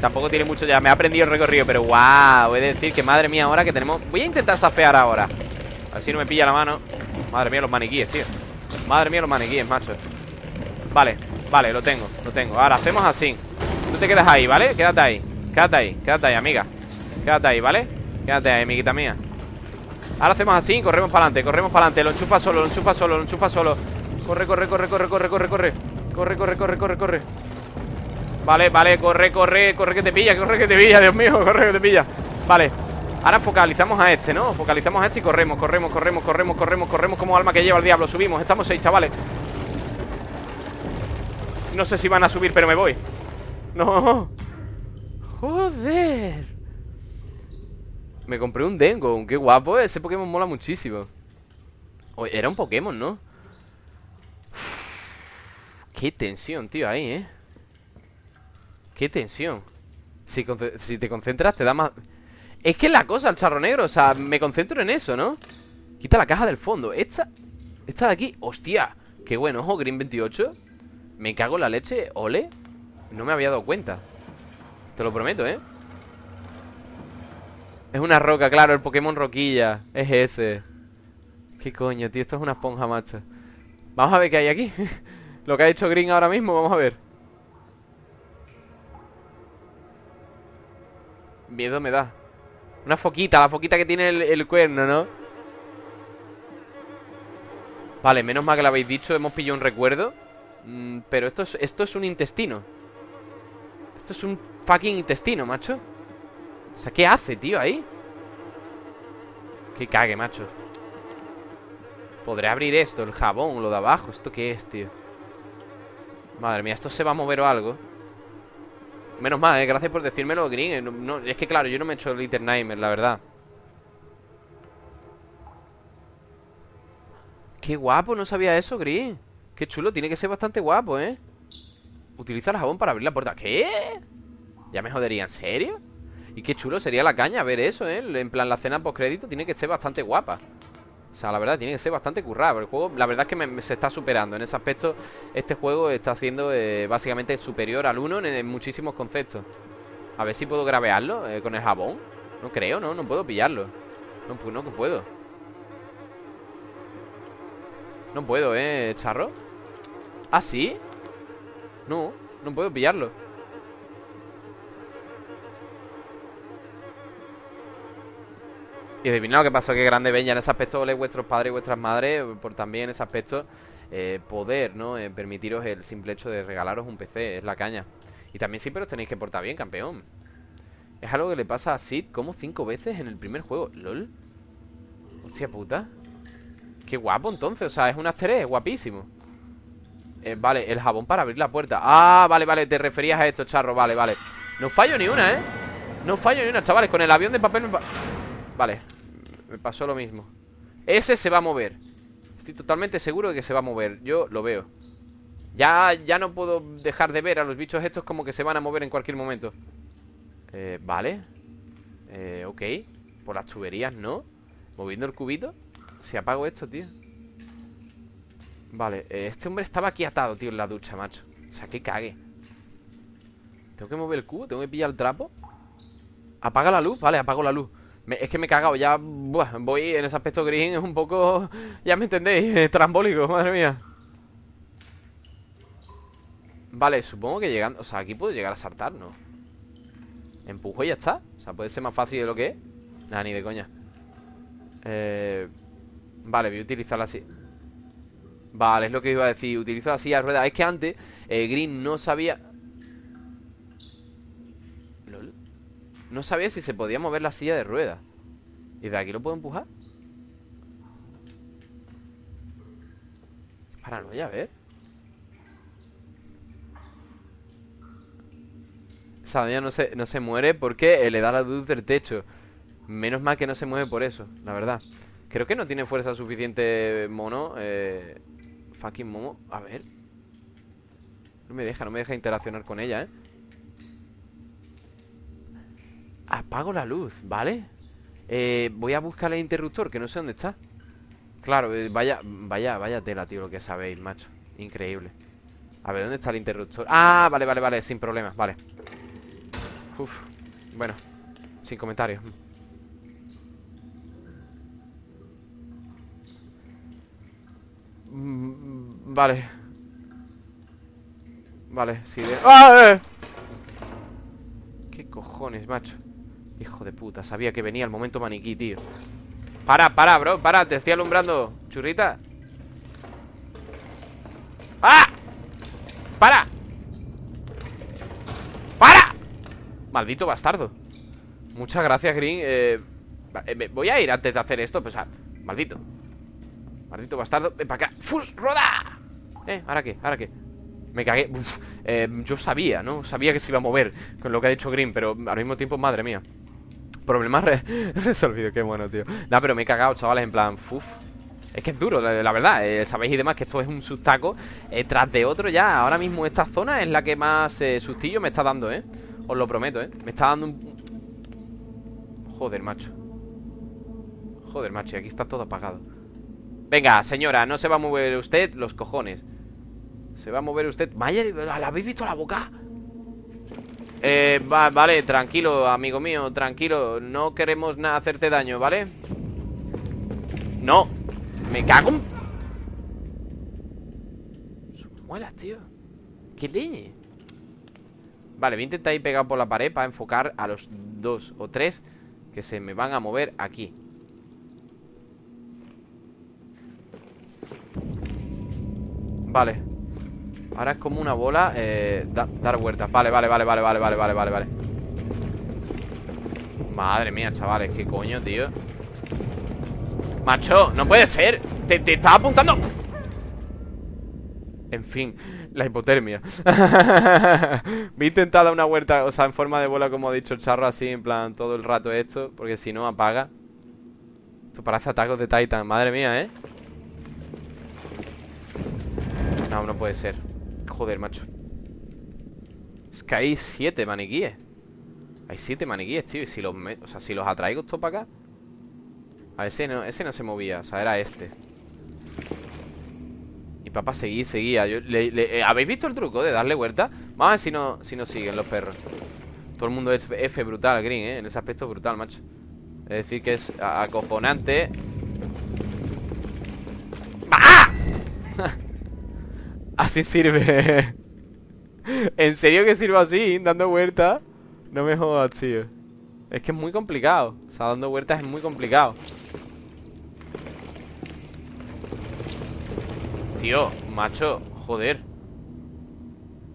Tampoco tiene mucho ya, me ha aprendido el recorrido Pero wow, he de decir que madre mía ahora que tenemos Voy a intentar safear ahora. A ver si no me pilla la mano. Madre mía los maniquíes, tío. Madre mía los maniquíes, macho Vale, vale, lo tengo, lo tengo Ahora hacemos así Tú te quedas ahí, ¿vale? Quédate ahí, quédate ahí, quédate ahí, amiga Quédate ahí, ¿vale? Quédate ahí, amiguita mía Ahora hacemos así, corremos para adelante, corremos para adelante Lo enchufa solo, lo enchufa solo, lo enchufa solo Corre, corre, corre, corre, corre, corre, corre Corre, corre, corre, corre, corre Vale, vale, corre, corre, corre que te pilla Corre que te pilla, Dios mío, corre que te pilla Vale, Ahora focalizamos a este, ¿no? Focalizamos a este y corremos, corremos, corremos, corremos, corremos, corremos como alma que lleva el diablo. Subimos, estamos seis, chavales. No sé si van a subir, pero me voy. No. Joder. Me compré un Dengo, qué guapo. Ese Pokémon mola muchísimo. era un Pokémon, ¿no? qué tensión, tío, ahí, ¿eh? Qué tensión. Si, si te concentras, te da más... Es que es la cosa, el charro negro O sea, me concentro en eso, ¿no? Quita la caja del fondo Esta, esta de aquí, hostia Qué bueno, ojo, Green 28 Me cago en la leche, ole. No me había dado cuenta. Te lo prometo, ¿eh? Es una roca, claro, el Pokémon roquilla. Es ese. Qué coño, tío, esto es una esponja, macho. Vamos a ver qué hay aquí. Lo que ha hecho Green ahora mismo, vamos a ver. Miedo me da. Una foquita, la foquita que tiene el, cuerno, ¿no? Vale, menos mal que lo habéis dicho Hemos pillado un recuerdo mm, Pero esto es, esto es un intestino. Esto es un fucking intestino, macho. O sea, ¿qué hace, tío, ahí? Que cague, macho. Podré abrir esto, el jabón, lo de abajo. ¿Esto qué es, tío? Madre mía, ¿esto se va a mover o algo? Menos mal, eh, gracias por decírmelo, Green. Eh, Es que claro, yo no me he hecho Little Nightmare, la verdad. Qué guapo, no sabía eso, Green Qué chulo, tiene que ser bastante guapo, ¿eh? Utiliza el jabón para abrir la puerta ¿Qué? Ya me jodería, ¿en serio? Y qué chulo sería la caña ver eso, ¿eh? En plan, la cena post-crédito tiene que ser bastante guapa o sea, la verdad, tiene que ser bastante currado El juego, la verdad es que se está superando En ese aspecto, este juego está haciendo eh, Básicamente superior al 1 en, muchísimos conceptos A ver si puedo gravearlo eh, Con el jabón No creo, ¿no? No puedo pillarlo No, pues no puedo No puedo, ¿eh, charro? ¿Ah, sí? No, no puedo pillarlo Y adivinad lo que pasó, que grande ven ya en ese aspecto, vuestros padres y vuestras madres, por también ese aspecto eh, poder, ¿no? Eh, permitiros el simple hecho de regalaros un PC, es la caña. Y también siempre os tenéis que portar bien, campeón. Es algo que le pasa a Sid como cinco veces en el primer juego. ¿Lol? Hostia puta. Qué guapo entonces, o sea, es un asteré, guapísimo. Eh, vale, el jabón para abrir la puerta. Ah, vale, vale, te referías a esto, charro, vale, vale. No fallo ni una, ¿eh? No fallo ni una, chavales, con el avión de papel me... Vale, me pasó lo mismo. Ese se va a mover. Estoy totalmente seguro de que se va a mover. Yo lo veo. Ya, ya no puedo dejar de ver a los bichos estos Como que se van a mover en cualquier momento. Eh, Vale. Eh, Ok. Por las tuberías, ¿no? Moviendo el cubito. Si apago esto, tío Vale, eh, este hombre estaba aquí atado, tío, en la ducha, macho O sea, que cague Tengo que mover el cubo, tengo que pillar el trapo Apaga la luz, vale, apago la luz es que me he cagado, ya voy en ese aspecto green, es un poco, ya me entendéis, trambólico, madre mía. Vale, supongo que llegando, o sea, aquí puedo llegar a saltar, ¿no? Empujo y ya está, o sea, puede ser más fácil de lo que es. Nada, ni de coña. Eh, vale, voy a utilizarla así. Vale, es lo que iba a decir, utilizo así a rueda. Es que antes eh, Green no sabía... No sabía si se podía mover la silla de ruedas. ¿Y de aquí lo puedo empujar? Paranoia, a ver. Doña no se, no se muere porque le da la luz del techo. Menos mal que no se mueve por eso, la verdad. Creo que no tiene fuerza suficiente mono eh, Fucking momo. A ver. No me deja, no me deja interaccionar con ella, eh Apago la luz, ¿vale? Eh, voy a buscar el interruptor, que no sé dónde está. Claro, eh, vaya, vaya, vaya tela, tío, lo que sabéis, macho. Increíble. A ver, ¿dónde está el interruptor? Ah, vale, vale, vale, sin problemas, vale. Uf, bueno Sin comentarios mm, Vale Vale, sí de... ¡Ah! Eh! ¿Qué cojones, macho? Hijo de puta, sabía que venía el momento maniquí, tío Para, para, bro, para, te estoy alumbrando Churrita ¡Ah! ¡Para! ¡Para! Maldito bastardo Muchas gracias, Green eh, eh Voy a ir antes de hacer esto Pues, ah, maldito Maldito bastardo, ven para acá ¡Fus! ¡Roda! Eh, ¿ahora qué? ¿ahora qué? Me cagué eh, Yo sabía, ¿no? Sabía que se iba a mover Con lo que ha dicho Green Pero al mismo tiempo, madre mía Problemas resolvido, qué bueno, tío Nah, pero me he cagado, chavales, en plan Uf es que es duro, la, verdad, eh, sabéis y demás que esto es un sustaco eh, Tras de otro ya, ahora mismo esta zona es la que más sustillo me está dando, ¿eh? Os lo prometo, ¿eh? Me está dando un... Joder, macho Joder, macho, y aquí está todo apagado Venga, señora, no se va a mover usted los cojones Se va a mover usted Vaya, ¿la habéis visto la boca? Eh, vale, tranquilo, amigo mío, tranquilo No queremos nada hacerte daño, ¿vale? No Me cago en... Muelas, tío ¿Qué leñe? Vale, voy a intentar ir pegado por la pared Para enfocar a los dos o tres Que se me van a mover aquí Vale. Ahora es como una bola eh, Dar vueltas, vale, vale, vale, vale, vale, vale, vale, vale, vale. Madre mía, chavales, qué coño, tío. Macho, no puede ser. Te, te estaba apuntando. En fin, la hipotermia. Voy a intentar dar una vuelta O sea, en forma de bola, como ha dicho el charro Así, en plan, todo el rato esto Porque si no, apaga. Esto parece atacos de Titan, madre mía, ¿eh? No, no puede ser. Joder, macho. Es que hay siete maniquíes. Hay siete maniquíes, tío Y si los, o sea, si los atraigo esto para acá. A ese no, ese no se movía O sea, era este. Y papá seguía, seguía eh, ¿Habéis visto el truco de darle vuelta? Vamos a ver si no, si no siguen los perros. Todo el mundo es F brutal, Green, ¿eh? En ese aspecto brutal, macho. Es decir, que es acojonante Así sirve. ¿En serio que sirve así? Dando vueltas. No me jodas, tío. Es que es muy complicado. O sea, dando vueltas es muy complicado. Tío, macho Joder.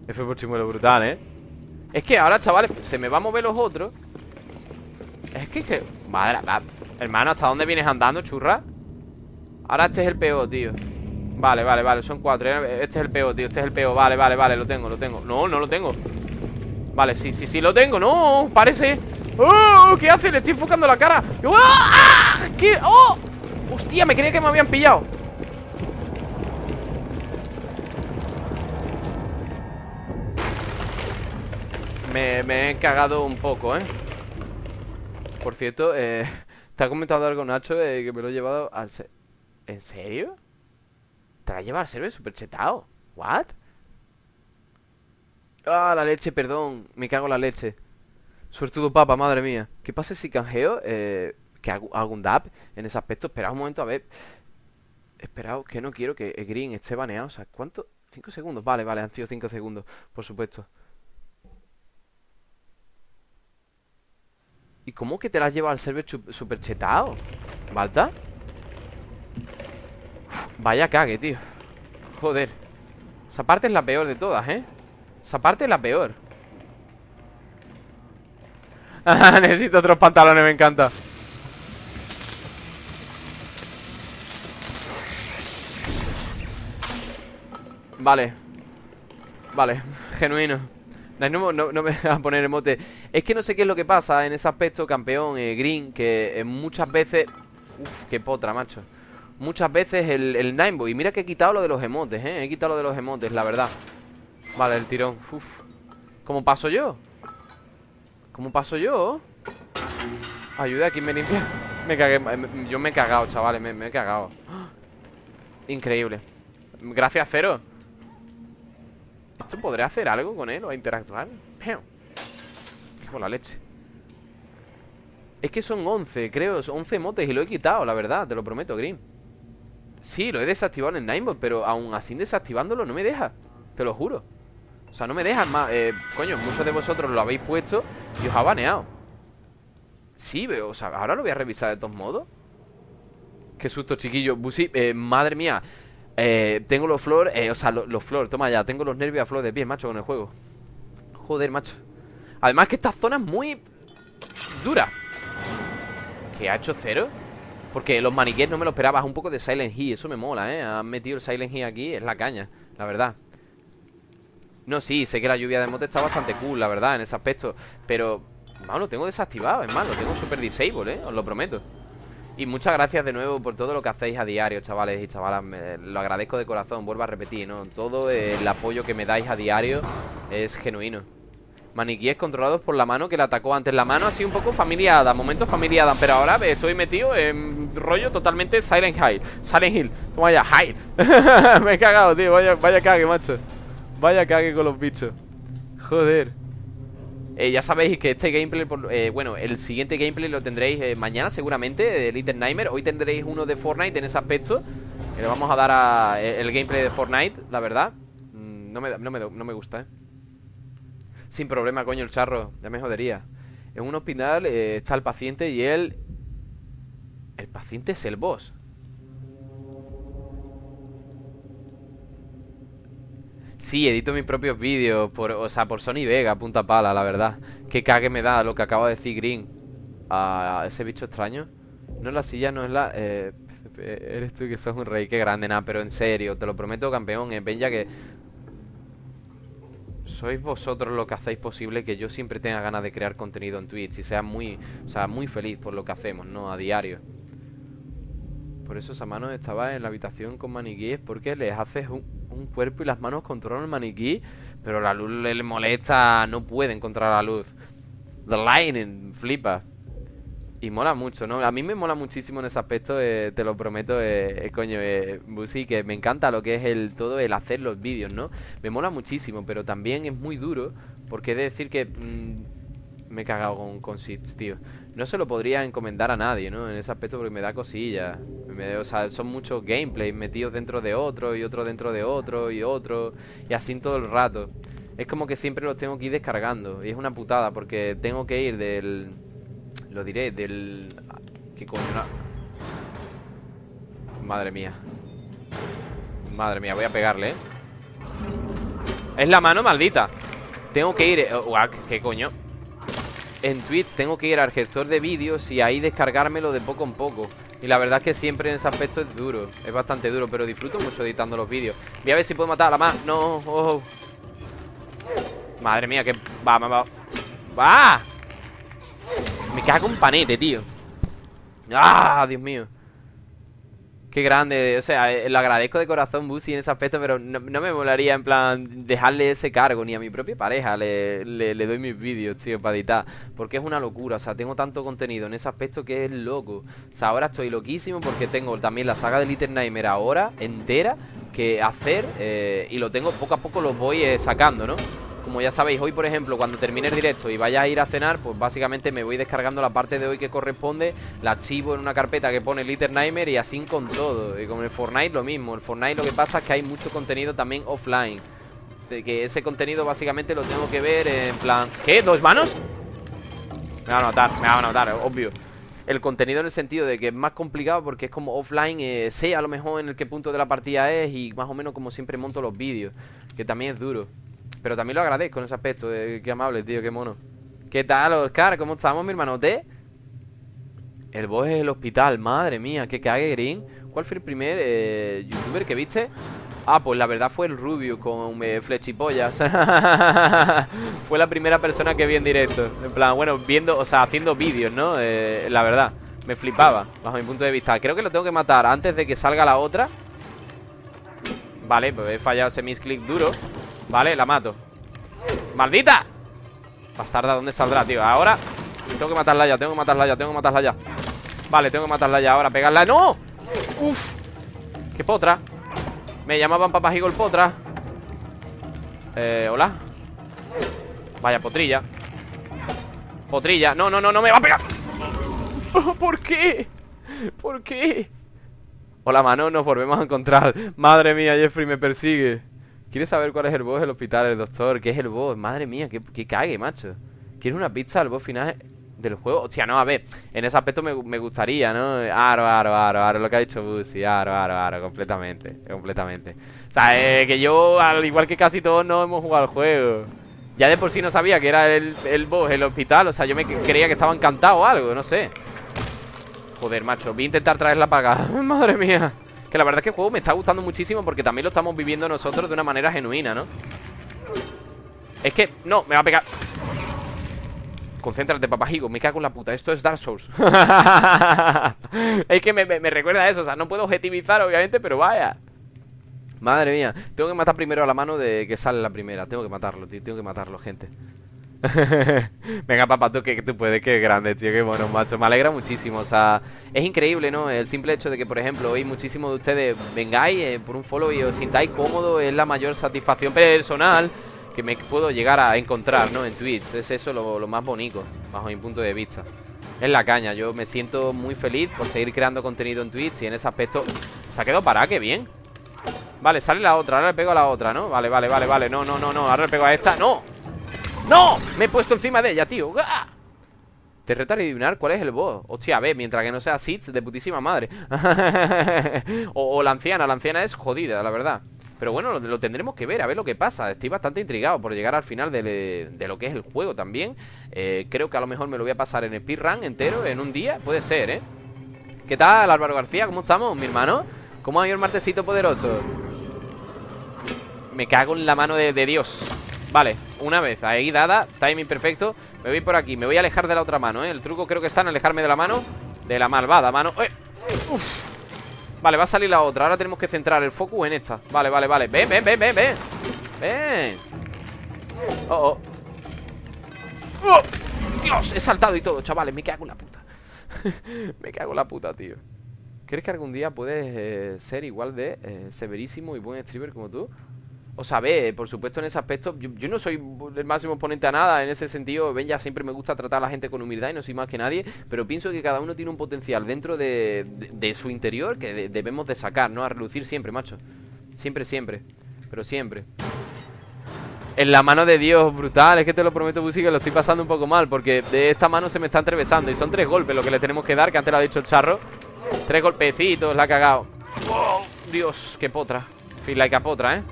F por chimuelo brutal, ¿eh? Es que ahora, chavales Se me va a mover los otros. Es que, que... Madre, hermano, ¿hasta dónde vienes andando, churra? Ahora este es el peor, tío Vale, vale, vale, son cuatro Este es el peor, tío, este es el peor Vale, vale, vale, lo tengo, lo tengo No, no lo tengo Vale, sí, sí, sí, lo tengo No, parece ¡Oh! ¿Qué hace? Le estoy enfocando la cara ¡Oh! ¡Ah! ¿Qué? ¡Oh! Hostia, me creía que me habían pillado Me, he cagado un poco, ¿eh? Por cierto, eh, te ha comentado algo Nacho eh, que me lo he llevado al... ¿En serio? Te la lleva al server super chetado. ¿What? Ah, la leche, perdón. Me cago en la leche. Suertudo papa, madre mía. ¿Qué pasa si canjeo? Eh, que hago, un dab en ese aspecto. Esperad un momento, a ver. Esperad, que no quiero que green esté baneado. O sea, ¿cuánto? ¿Cinco segundos? Vale, vale, han sido cinco segundos. Por supuesto. ¿Y cómo que te la has llevado al server super chetado? ¿Balta? Vaya cague, tío. Joder. Esa parte es la peor de todas, ¿eh? Esa parte es la peor. Necesito otros pantalones, me encanta. Vale. Vale, genuino. No, me voy a poner emote. Es que no sé qué es lo que pasa en ese aspecto, campeón, eh, Green Que muchas veces... Uf, qué potra, macho Muchas veces el, el Y mira que he quitado lo de los emotes, eh He quitado lo de los emotes, la verdad. Vale, el tirón, uf. ¿Cómo paso yo? ¿Cómo paso yo? Ayuda, aquí me limpia. Me cagué, yo me he cagado, chavales Me, he cagado. Increíble. Gracias, Cero. ¿Esto podré hacer algo con él o interactuar? Con la leche. Es que son 11, creo 11 motes y lo he quitado, la verdad Te lo prometo, Green Sí, lo he desactivado en el Pero aún así desactivándolo no me deja Te lo juro O sea, no me deja más eh, Coño, muchos de vosotros lo habéis puesto Y os ha baneado Sí, veo, o sea, ahora lo voy a revisar de todos modos Qué susto, chiquillo Busi, eh, madre mía eh, tengo los flor, eh, o sea, los, flor, toma ya, tengo los nervios a flor de pie, macho, con el juego. Joder, macho. Además que esta zona es muy dura. ¿Qué ha hecho cero? Porque los maniquíes no me lo esperaba, un poco de Silent Hill, eso me mola, ¿eh? Han metido el Silent Hill aquí, es la caña, la verdad. No, sí, sé que la lluvia de mote está bastante cool, la verdad, en ese aspecto. Pero, no, lo tengo desactivado, es más, lo tengo super disable, ¿eh? Os lo prometo. Y muchas gracias de nuevo por todo lo que hacéis a diario, chavales y chavalas. lo agradezco de corazón, vuelvo a repetir, ¿no? Todo el apoyo que me dais a diario es genuino. Maniquíes controlados por la mano que le atacó antes. La mano sido un poco familiada, momentos familiada, pero ahora estoy metido en rollo totalmente Silent Hill. Silent Hill, toma ya, Hill. me he cagado, tío, vaya, vaya cague, macho. Vaya cague con los bichos. Joder. Eh, ya sabéis que este gameplay, eh, bueno, el siguiente gameplay lo tendréis eh, mañana seguramente, de Little Nightmare. Hoy tendréis uno de Fortnite en ese aspecto. le vamos a dar a, el gameplay de Fortnite, la verdad. Mm, no, me, no me gusta, ¿eh? Sin problema, coño, el charro. Ya me jodería. En un hospital está el paciente y él... El paciente es el boss. Sí, edito mis propios vídeos, por, o sea, por Sony Vega, punta pala, la verdad. Qué cague me da lo que acaba de decir Green a ese bicho extraño. No es la silla, no es la... Eh, eres tú que sos un rey, qué grande, nada, pero en serio, te lo prometo, campeón, eh, ven ya que... Sois vosotros lo que hacéis posible que yo siempre tenga ganas de crear contenido en Twitch y sea muy, o sea, muy feliz por lo que hacemos, ¿no? A diario. Por eso esa mano estaba en la habitación con maniquíes porque les haces un, un cuerpo y las manos controlan el maniquí, pero la luz le molesta, no puede encontrar la luz. The lightning, flipa. Y mola mucho, ¿no? A mí me mola muchísimo en ese aspecto, eh, te lo prometo, eh, eh coño, eh, Busi, que me encanta lo que es el todo el hacer los vídeos, ¿no? Me mola muchísimo, pero también es muy duro, porque he de decir que mm, me he cagado con, con tío. No se lo podría encomendar a nadie, ¿no? En ese aspecto porque me da cosilla. o sea, son muchos gameplays metidos dentro de otro y otro dentro de otro y otro. Y así todo el rato. Es como que siempre los tengo que ir descargando. Y es una putada porque tengo que ir del... Lo diré, del... ¿Qué coño? Madre mía. Madre mía, voy a pegarle, ¿eh? Es la mano maldita. Tengo que ir... Eh, ¿Qué coño? en Twitch tengo que ir al gestor de vídeos y ahí descargármelo de poco en poco. Y la verdad es que siempre en ese aspecto es duro, es bastante duro, pero disfruto mucho editando los vídeos. Voy a ver si puedo matar a la más. No, Madre mía, que va, va, va. ¡Va! Me cago un panete, tío. ¡Ah! Dios mío. Qué grande, o sea, eh, lo agradezco de corazón Busi en ese aspecto, pero no, me molaría en plan dejarle ese cargo ni a mi propia pareja le, le, doy mis vídeos, tío, para editar, porque es una locura, o sea, tengo tanto contenido en ese aspecto que es loco. O sea, ahora estoy loquísimo porque tengo también la saga de Little Nightmare ahora entera que hacer eh, y lo tengo poco a poco los voy eh, sacando, ¿no? Como ya sabéis, hoy por ejemplo, cuando termine el directo y vaya a ir a cenar, pues básicamente me voy descargando la parte de hoy que corresponde, la archivo en una carpeta que pone Little Nightmare y así con todo. Y con el Fortnite lo mismo. El Fortnite lo que pasa es que hay mucho contenido también offline. De que ese contenido básicamente lo tengo que ver en plan... ¿Qué? ¿Dos manos? Me van a notar, me van a notar, obvio el contenido en el sentido de que es más complicado porque es como offline, eh, sé a lo mejor en el qué punto de la partida es y más o menos como siempre monto los vídeos, que también es duro. Pero también lo agradezco en ese aspecto. Eh, qué amable, tío, qué mono. ¿Qué tal, Oscar? ¿Cómo estamos, mi hermanote? El boss es el hospital, madre mía, qué cague, Green ¿Cuál fue el primer eh, youtuber que viste? Ah, pues la verdad fue el Rubio con eh, flechipollas Fue la primera persona que vi en directo En plan, bueno, viendo, o sea, haciendo vídeos, ¿no? Eh, la verdad, me flipaba Bajo mi punto de vista Creo que lo tengo que matar antes de que salga la otra Vale, pues he fallado ese misclick duro Vale, la mato ¡Maldita! Bastarda, ¿dónde saldrá, tío? Ahora Tengo que matarla ya, tengo que matarla ya, tengo que matarla ya Vale, tengo que matarla ya ahora, pegarla ¡No! Uf ¡Qué potra! Me llamaban papá el potra Eh, hola Vaya potrilla Potrilla, no, no, no, no me va a pegar ¿Por qué? ¿Por qué? Hola, mano, nos volvemos a encontrar Madre mía, Jeffrey me persigue ¿Quieres saber cuál es el boss del hospital, el doctor? ¿Qué es el boss? Madre mía, que, cague, macho ¿Quieres una pizza del boss final del juego? Hostia, no, a ver En ese aspecto me, gustaría, ¿no? Aro, aro, aro, aro Lo que ha dicho Busi, aro, aro, aro Completamente, completamente O sea, eh, que yo, al igual que casi todos No hemos jugado el juego Ya de por sí no sabía que era el, el boss, el hospital O sea, yo me creía que estaba encantado o algo, no sé Joder, macho, voy a intentar traerla para acá Madre mía Que la verdad es que el juego me está gustando muchísimo Porque también lo estamos viviendo nosotros de una manera genuina, ¿no? Es que, no, me va a pegar. Concéntrate, papajigo, me cago en la puta Esto es Dark Souls. Es que me, recuerda a eso O sea, no puedo objetivizar, obviamente, pero vaya. Madre mía Tengo que matar primero a la mano de que sale la primera Tengo que matarlo, tío, tengo que matarlo, gente Venga, papá, tú que, tú puedes, qué grande, tío, qué bueno, macho. Me alegra muchísimo, o sea, es increíble, ¿no? El simple hecho de que, por ejemplo, hoy muchísimos de ustedes vengáis eh, por un follow y os sintáis cómodo es la mayor satisfacción personal que me puedo llegar a encontrar, ¿no? En Twitch. Es eso lo, más bonito, bajo mi punto de vista. Es la caña, yo me siento muy feliz por seguir creando contenido en Twitch y en ese aspecto se ha quedado parada, qué bien. Vale, sale la otra, ahora le pego a la otra, ¿no? Vale, vale, vale, vale, no, no, no, no, ahora le pego a esta, ¡no! ¡No! Me he puesto encima de ella, tío Te reto a adivinar cuál es el boss Hostia, a ver, mientras que no sea Sith de putísima madre o, la anciana, la anciana es jodida, la verdad pero bueno, lo, tendremos que ver, a ver lo que pasa Estoy bastante intrigado por llegar al final de, lo que es el juego también eh, Creo que a lo mejor me lo voy a pasar en speedrun entero En un día, puede ser, ¿eh? ¿Qué tal, Álvaro García? ¿Cómo estamos, mi hermano? ¿Cómo ha ido el martesito poderoso? Me cago en la mano de Dios Vale, una vez ahí dada Timing perfecto Me voy por aquí Me voy a alejar de la otra mano, ¿eh? El truco creo que está en alejarme de la mano De la malvada mano ¡Eh! Uf. Vale, va a salir la otra Ahora tenemos que centrar el focus en esta Vale, vale, vale Ven, ven, ven, ven, ven Ven Oh, oh ¡Oh! Dios, he saltado y todo, chavales Me cago en la puta Me cago en la puta, tío ¿Crees que algún día puedes eh, ser igual de eh, severísimo y buen streamer como tú? O sea, ve, por supuesto en ese aspecto yo, no soy el máximo oponente a nada En ese sentido, ven, ya siempre me gusta tratar a la gente con humildad Y no soy más que nadie Pero pienso que cada uno tiene un potencial dentro de, su interior Que debemos de sacar, ¿no? A relucir siempre, macho. Siempre, siempre. Pero siempre. En la mano de Dios, brutal, es que te lo prometo, Busi, que lo estoy pasando un poco mal Porque de esta mano se me está entrevesando Y son tres golpes lo que le tenemos que dar, que antes lo ha dicho el charro. Tres golpecitos, la ha cagado Dios, qué potra. Feel like a potra, ¿eh?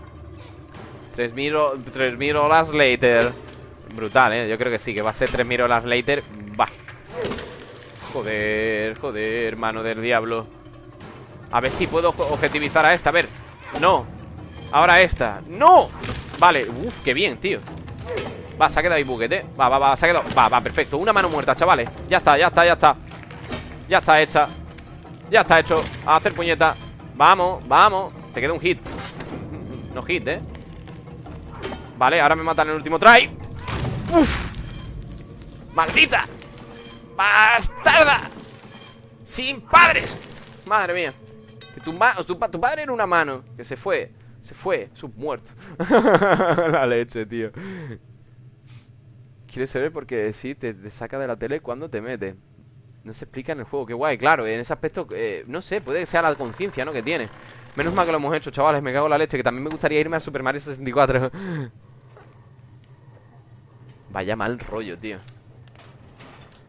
3000 horas later. Brutal, ¿eh? Yo creo que sí, que va a ser 3000 horas later. Va Joder, joder, mano del diablo. A ver si puedo objetivizar a esta, a ver No. Ahora esta, ¡no! Vale, uff, qué bien, tío. Va, se ha quedado ahí buquete Va, va, va, se ha quedado. Va, va, perfecto. Una mano muerta, chavales. Ya está, ya está, ya está. Ya está hecha. Ya está hecho. A hacer puñeta. Vamos, vamos. Te queda un hit. No hit, ¿eh? Vale, ahora me matan el último try ¡Uf! ¡Maldita! ¡Bastarda! ¡Sin padres! Madre mía que tu, tu, padre era una mano Que se fue Se fue Submuerto La leche, tío ¿Quieres saber porque sí te, saca de la tele cuando te mete No se explica en el juego Qué guay, claro En ese aspecto eh, No sé Puede que sea la conciencia, ¿no? Que tiene Menos mal que lo hemos hecho, chavales Me cago en la leche Que también me gustaría irme a Super Mario 64 Vaya mal rollo, tío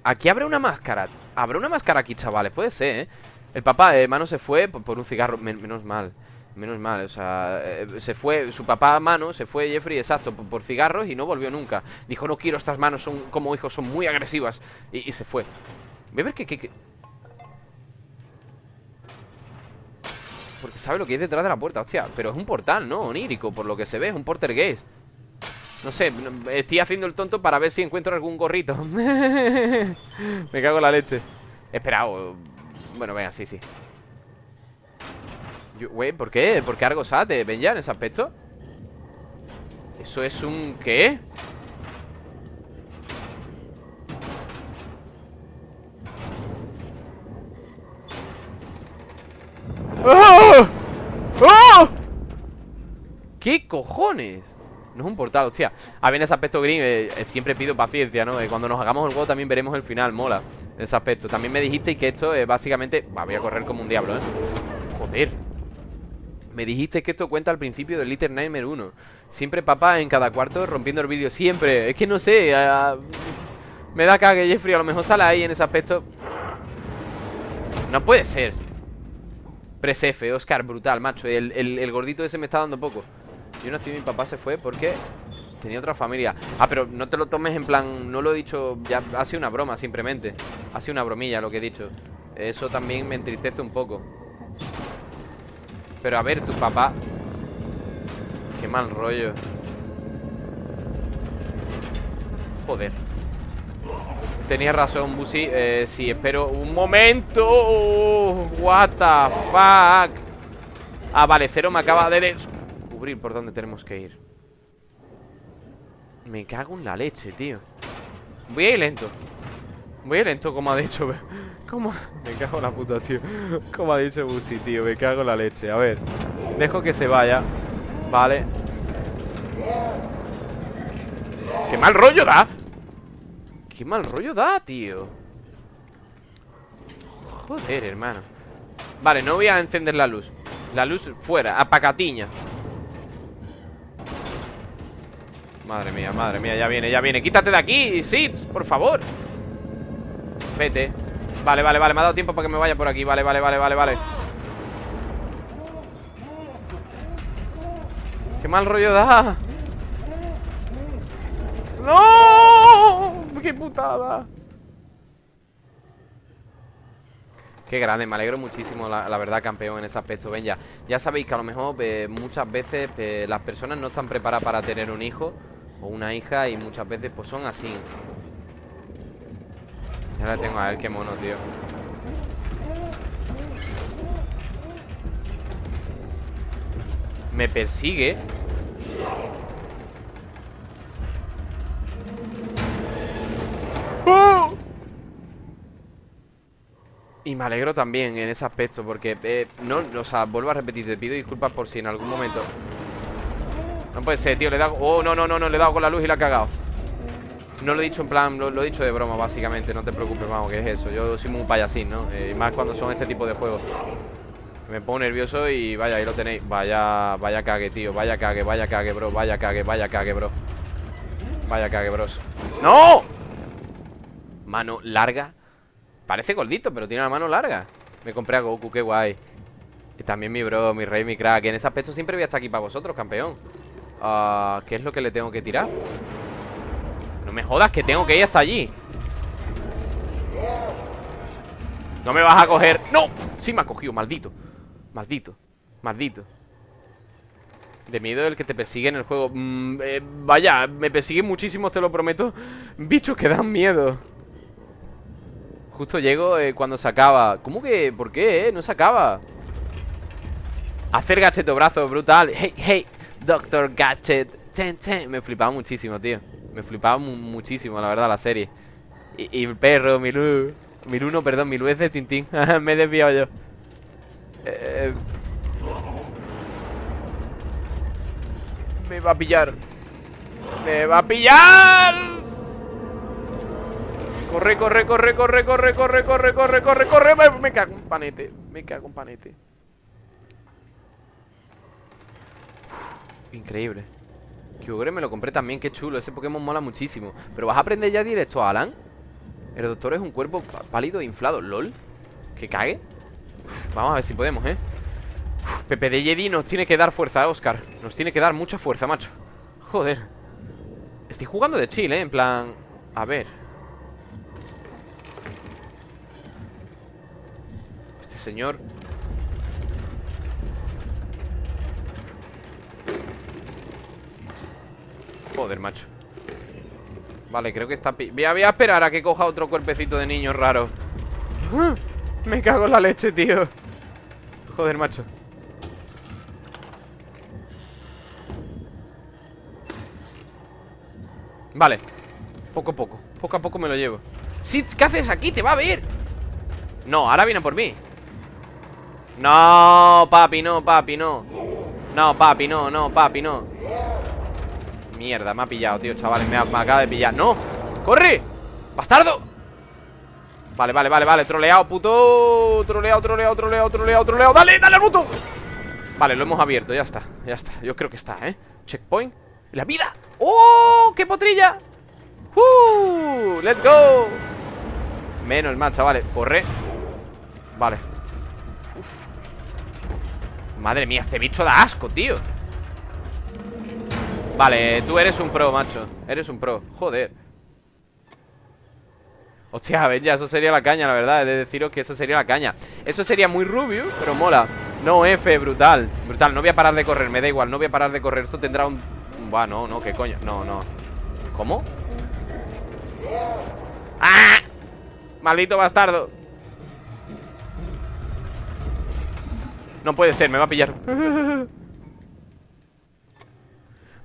Aquí abre una máscara ¿Habrá una máscara aquí, chavales? Puede ser, ¿eh? El papá, hermano, se fue por, un cigarro Menos mal Menos mal, o sea, eh, se fue, su papá mano, se fue Jeffrey, exacto, por, cigarros y no volvió nunca. Dijo, no quiero estas manos, son como hijos, son muy agresivas. Y, se fue. Voy a ver qué, Porque sabe lo que hay detrás de la puerta, hostia. Pero es un portal, ¿no? Onírico, por lo que se ve, es un portergués. No sé, estoy haciendo el tonto para ver si encuentro algún gorrito. Me cago en la leche. Espera, bueno, venga, sí, sí. Güey, ¿por qué? ¿Por qué algo sate? ¿Ven ya en ese aspecto? ¿Eso es un qué? ¡Oh! ¡Oh! ¿Qué cojones? No es un portal, hostia. A ver, en ese aspecto green eh, eh, siempre pido paciencia, ¿no? Eh, cuando nos hagamos el juego también veremos el final, mola ese aspecto. También me dijisteis que esto es básicamente... voy a correr como un diablo, ¿eh? Joder. Me dijiste que esto cuenta al principio del Little Nightmare 1 Siempre papá en cada cuarto rompiendo el vídeo Siempre, es que no sé Me da cague Jeffrey, a lo mejor sale ahí en ese aspecto. No puede ser. Presefe, Oscar, brutal, macho. El, el, gordito ese me está dando poco Yo nací mi papá se fue porque Tenía otra familia. Ah, pero no te lo tomes en plan No lo he dicho, ya ha sido una broma simplemente. Ha sido una bromilla lo que he dicho. Eso también me entristece un poco. Pero a ver, tu papá. Qué mal rollo. Joder. Tenías razón, Busi. Eh, Sí, espero un momento. What the fuck. Ah, vale, Cero me acaba de descubrir por dónde tenemos que ir. Me cago en la leche, tío. Voy a ir lento. Voy a ir lento, como ha dicho ¿Cómo? Me cago en la puta, tío. Como ha dicho Busi, tío Me cago en la leche. A ver Dejo que se vaya Vale ¡Qué mal rollo da! ¡Qué mal rollo da, tío! Joder, hermano. Vale, no voy a encender la luz. La luz fuera, apacatiña Madre mía, madre mía, ya viene, ya viene. Quítate de aquí, Sits, por favor. Vete. Vale, vale, vale, me ha dado tiempo para que me vaya por aquí. Vale, vale, vale, vale, vale. Qué mal rollo da. ¡No! ¡Qué putada! Qué grande, me alegro muchísimo, la, verdad, campeón, en ese aspecto. Ven ya, ya sabéis que a lo mejor eh, muchas veces eh, las personas no están preparadas para tener un hijo O una hija y muchas veces pues son así ya la tengo a ver qué mono, tío Me persigue ¡Oh! Y me alegro también en ese aspecto Porque, eh, no, o sea, vuelvo a repetir Te pido disculpas por si en algún momento No puede ser, tío, le he dado Oh, no, no, no, no, le he dado con la luz y la he cagado. No lo he dicho en plan, lo, he dicho de broma básicamente No te preocupes, vamos, que es eso. Yo soy muy payasín, ¿no? Eh, más cuando son este tipo de juegos. Me pongo nervioso y vaya, ahí lo tenéis. Vaya, vaya cague, tío Vaya cague, vaya cague, bro Vaya cague, vaya cague, bro. Vaya cague, bros. ¡No! Mano larga. Parece gordito, pero tiene la mano larga. Me compré a Goku, qué guay. Y también mi bro, mi rey, mi crack. En ese aspecto siempre voy a estar aquí para vosotros, campeón ¿Qué es lo que le tengo que tirar? No me jodas que tengo que ir hasta allí No me vas a coger ¡No! Sí me ha cogido, maldito Maldito, maldito De miedo el que te persigue en el juego mm, eh, Vaya, me persiguen muchísimo, te lo prometo Bichos que dan miedo Justo llego eh, cuando se acaba ¿Cómo que? ¿Por qué? Eh? No se acaba Hacer gacheto brazo, brutal Hey, hey, Doctor Gadget Me flipaba muchísimo, tío me flipaba muchísimo, la verdad, la serie. Y, el perro, Milú. Milú no, perdón, Milú es de Tintín. me he desviado yo. Eh, me va a pillar. ¡Me va a pillar! Corre, corre, corre, corre, corre, corre, corre, corre, corre, corre. Me, me cago un panete. Me cago un panete. Increíble. Kyogre me lo compré también, qué chulo Ese Pokémon mola muchísimo Pero vas a aprender ya directo, Alan El doctor es un cuerpo pálido e inflado ¿Lol? ¿Que cague? vamos a ver si podemos, ¿eh? Pepe de Jedi nos tiene que dar fuerza, Oscar Nos tiene que dar mucha fuerza, macho Joder Estoy jugando de chill, ¿eh? En plan... A ver Este señor Joder, macho. Vale, creo que está... Voy a, voy a esperar a que coja otro cuerpecito de niño raro. Me cago en la leche, tío. Joder, macho. Vale. Poco a poco. Poco a poco me lo llevo. Sí, ¿qué haces aquí? ¡Te va a ver! No, ahora viene por mí. No, papi, no, papi, no. No, papi, no, no, papi, no Mierda, me ha pillado, tío, chavales Me, me acaba de pillar ¡No! ¡Corre! ¡Bastardo! Vale, vale, vale, vale Troleado, puto Troleado, troleado, troleado, troleado, troleado ¡Dale, dale al botón! Vale, lo hemos abierto, ya está Ya está, yo creo que está, ¿eh? Checkpoint ¡La vida! ¡Oh! ¡Qué potrilla! ¡Uh! ¡Let's go! Menos mal, chavales Corre Vale. Madre mía, este bicho da asco, tío Vale, tú eres un pro, macho. Eres un pro, joder. Hostia, ven ya, eso sería la caña, la verdad. Es de deciros que eso sería la caña. Eso sería muy rubio, pero mola. No, F, brutal, brutal No voy a parar de correr, me da igual, no voy a parar de correr. Esto tendrá un... Buah, no, no, qué coño. No, no. ¿Cómo? ¡Ah! Maldito bastardo. No puede ser, me va a pillar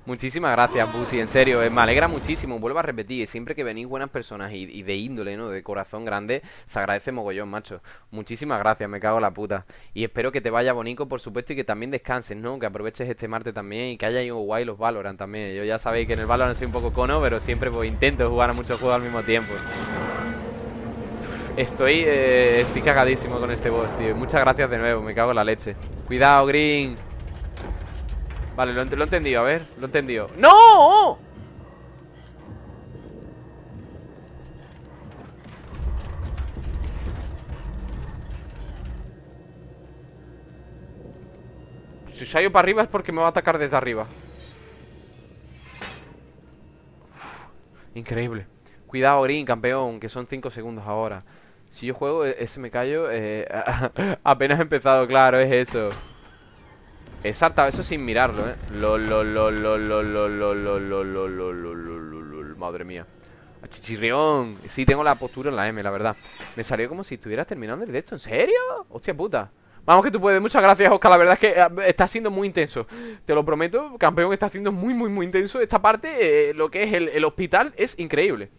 Muchísimas gracias, Busi, en serio, eh, me alegra muchísimo, vuelvo a repetir, siempre que venís buenas personas y, de índole, ¿no? De corazón grande, se agradece mogollón, macho. Muchísimas gracias, me cago en la puta. Y espero que te vaya bonito, por supuesto, y que también descanses, ¿no? Que aproveches este martes también y que haya ido guay los Valorant también. Yo ya sabéis que en el Valorant soy un poco cono, pero siempre pues, intento jugar a muchos juegos al mismo tiempo. Estoy, eh, estoy cagadísimo con este boss, tío. Muchas gracias de nuevo, me cago en la leche. Cuidado, Green. Vale, lo, he entendido, a ver Lo he entendido. ¡No! Si ido para arriba es porque me va a atacar desde arriba. Increíble. Cuidado, Green, campeón Que son 5 segundos ahora. Si yo juego ese me callo eh, Apenas he empezado, claro, es eso He saltado eso sin mirarlo, eh. Lol, lol, lol, lol, lol, lol, lol, lol, Madre mía. Chichirrión. Sí, tengo la postura en la M, la verdad. Me salió como si estuvieras terminando el directo. ¿En serio? Hostia puta. Vamos que tú puedes. Muchas gracias, Oscar. La verdad es que está siendo muy intenso. Te lo prometo. Campeón está haciendo muy, muy, muy intenso. Esta parte, lo que es el hospital, es increíble.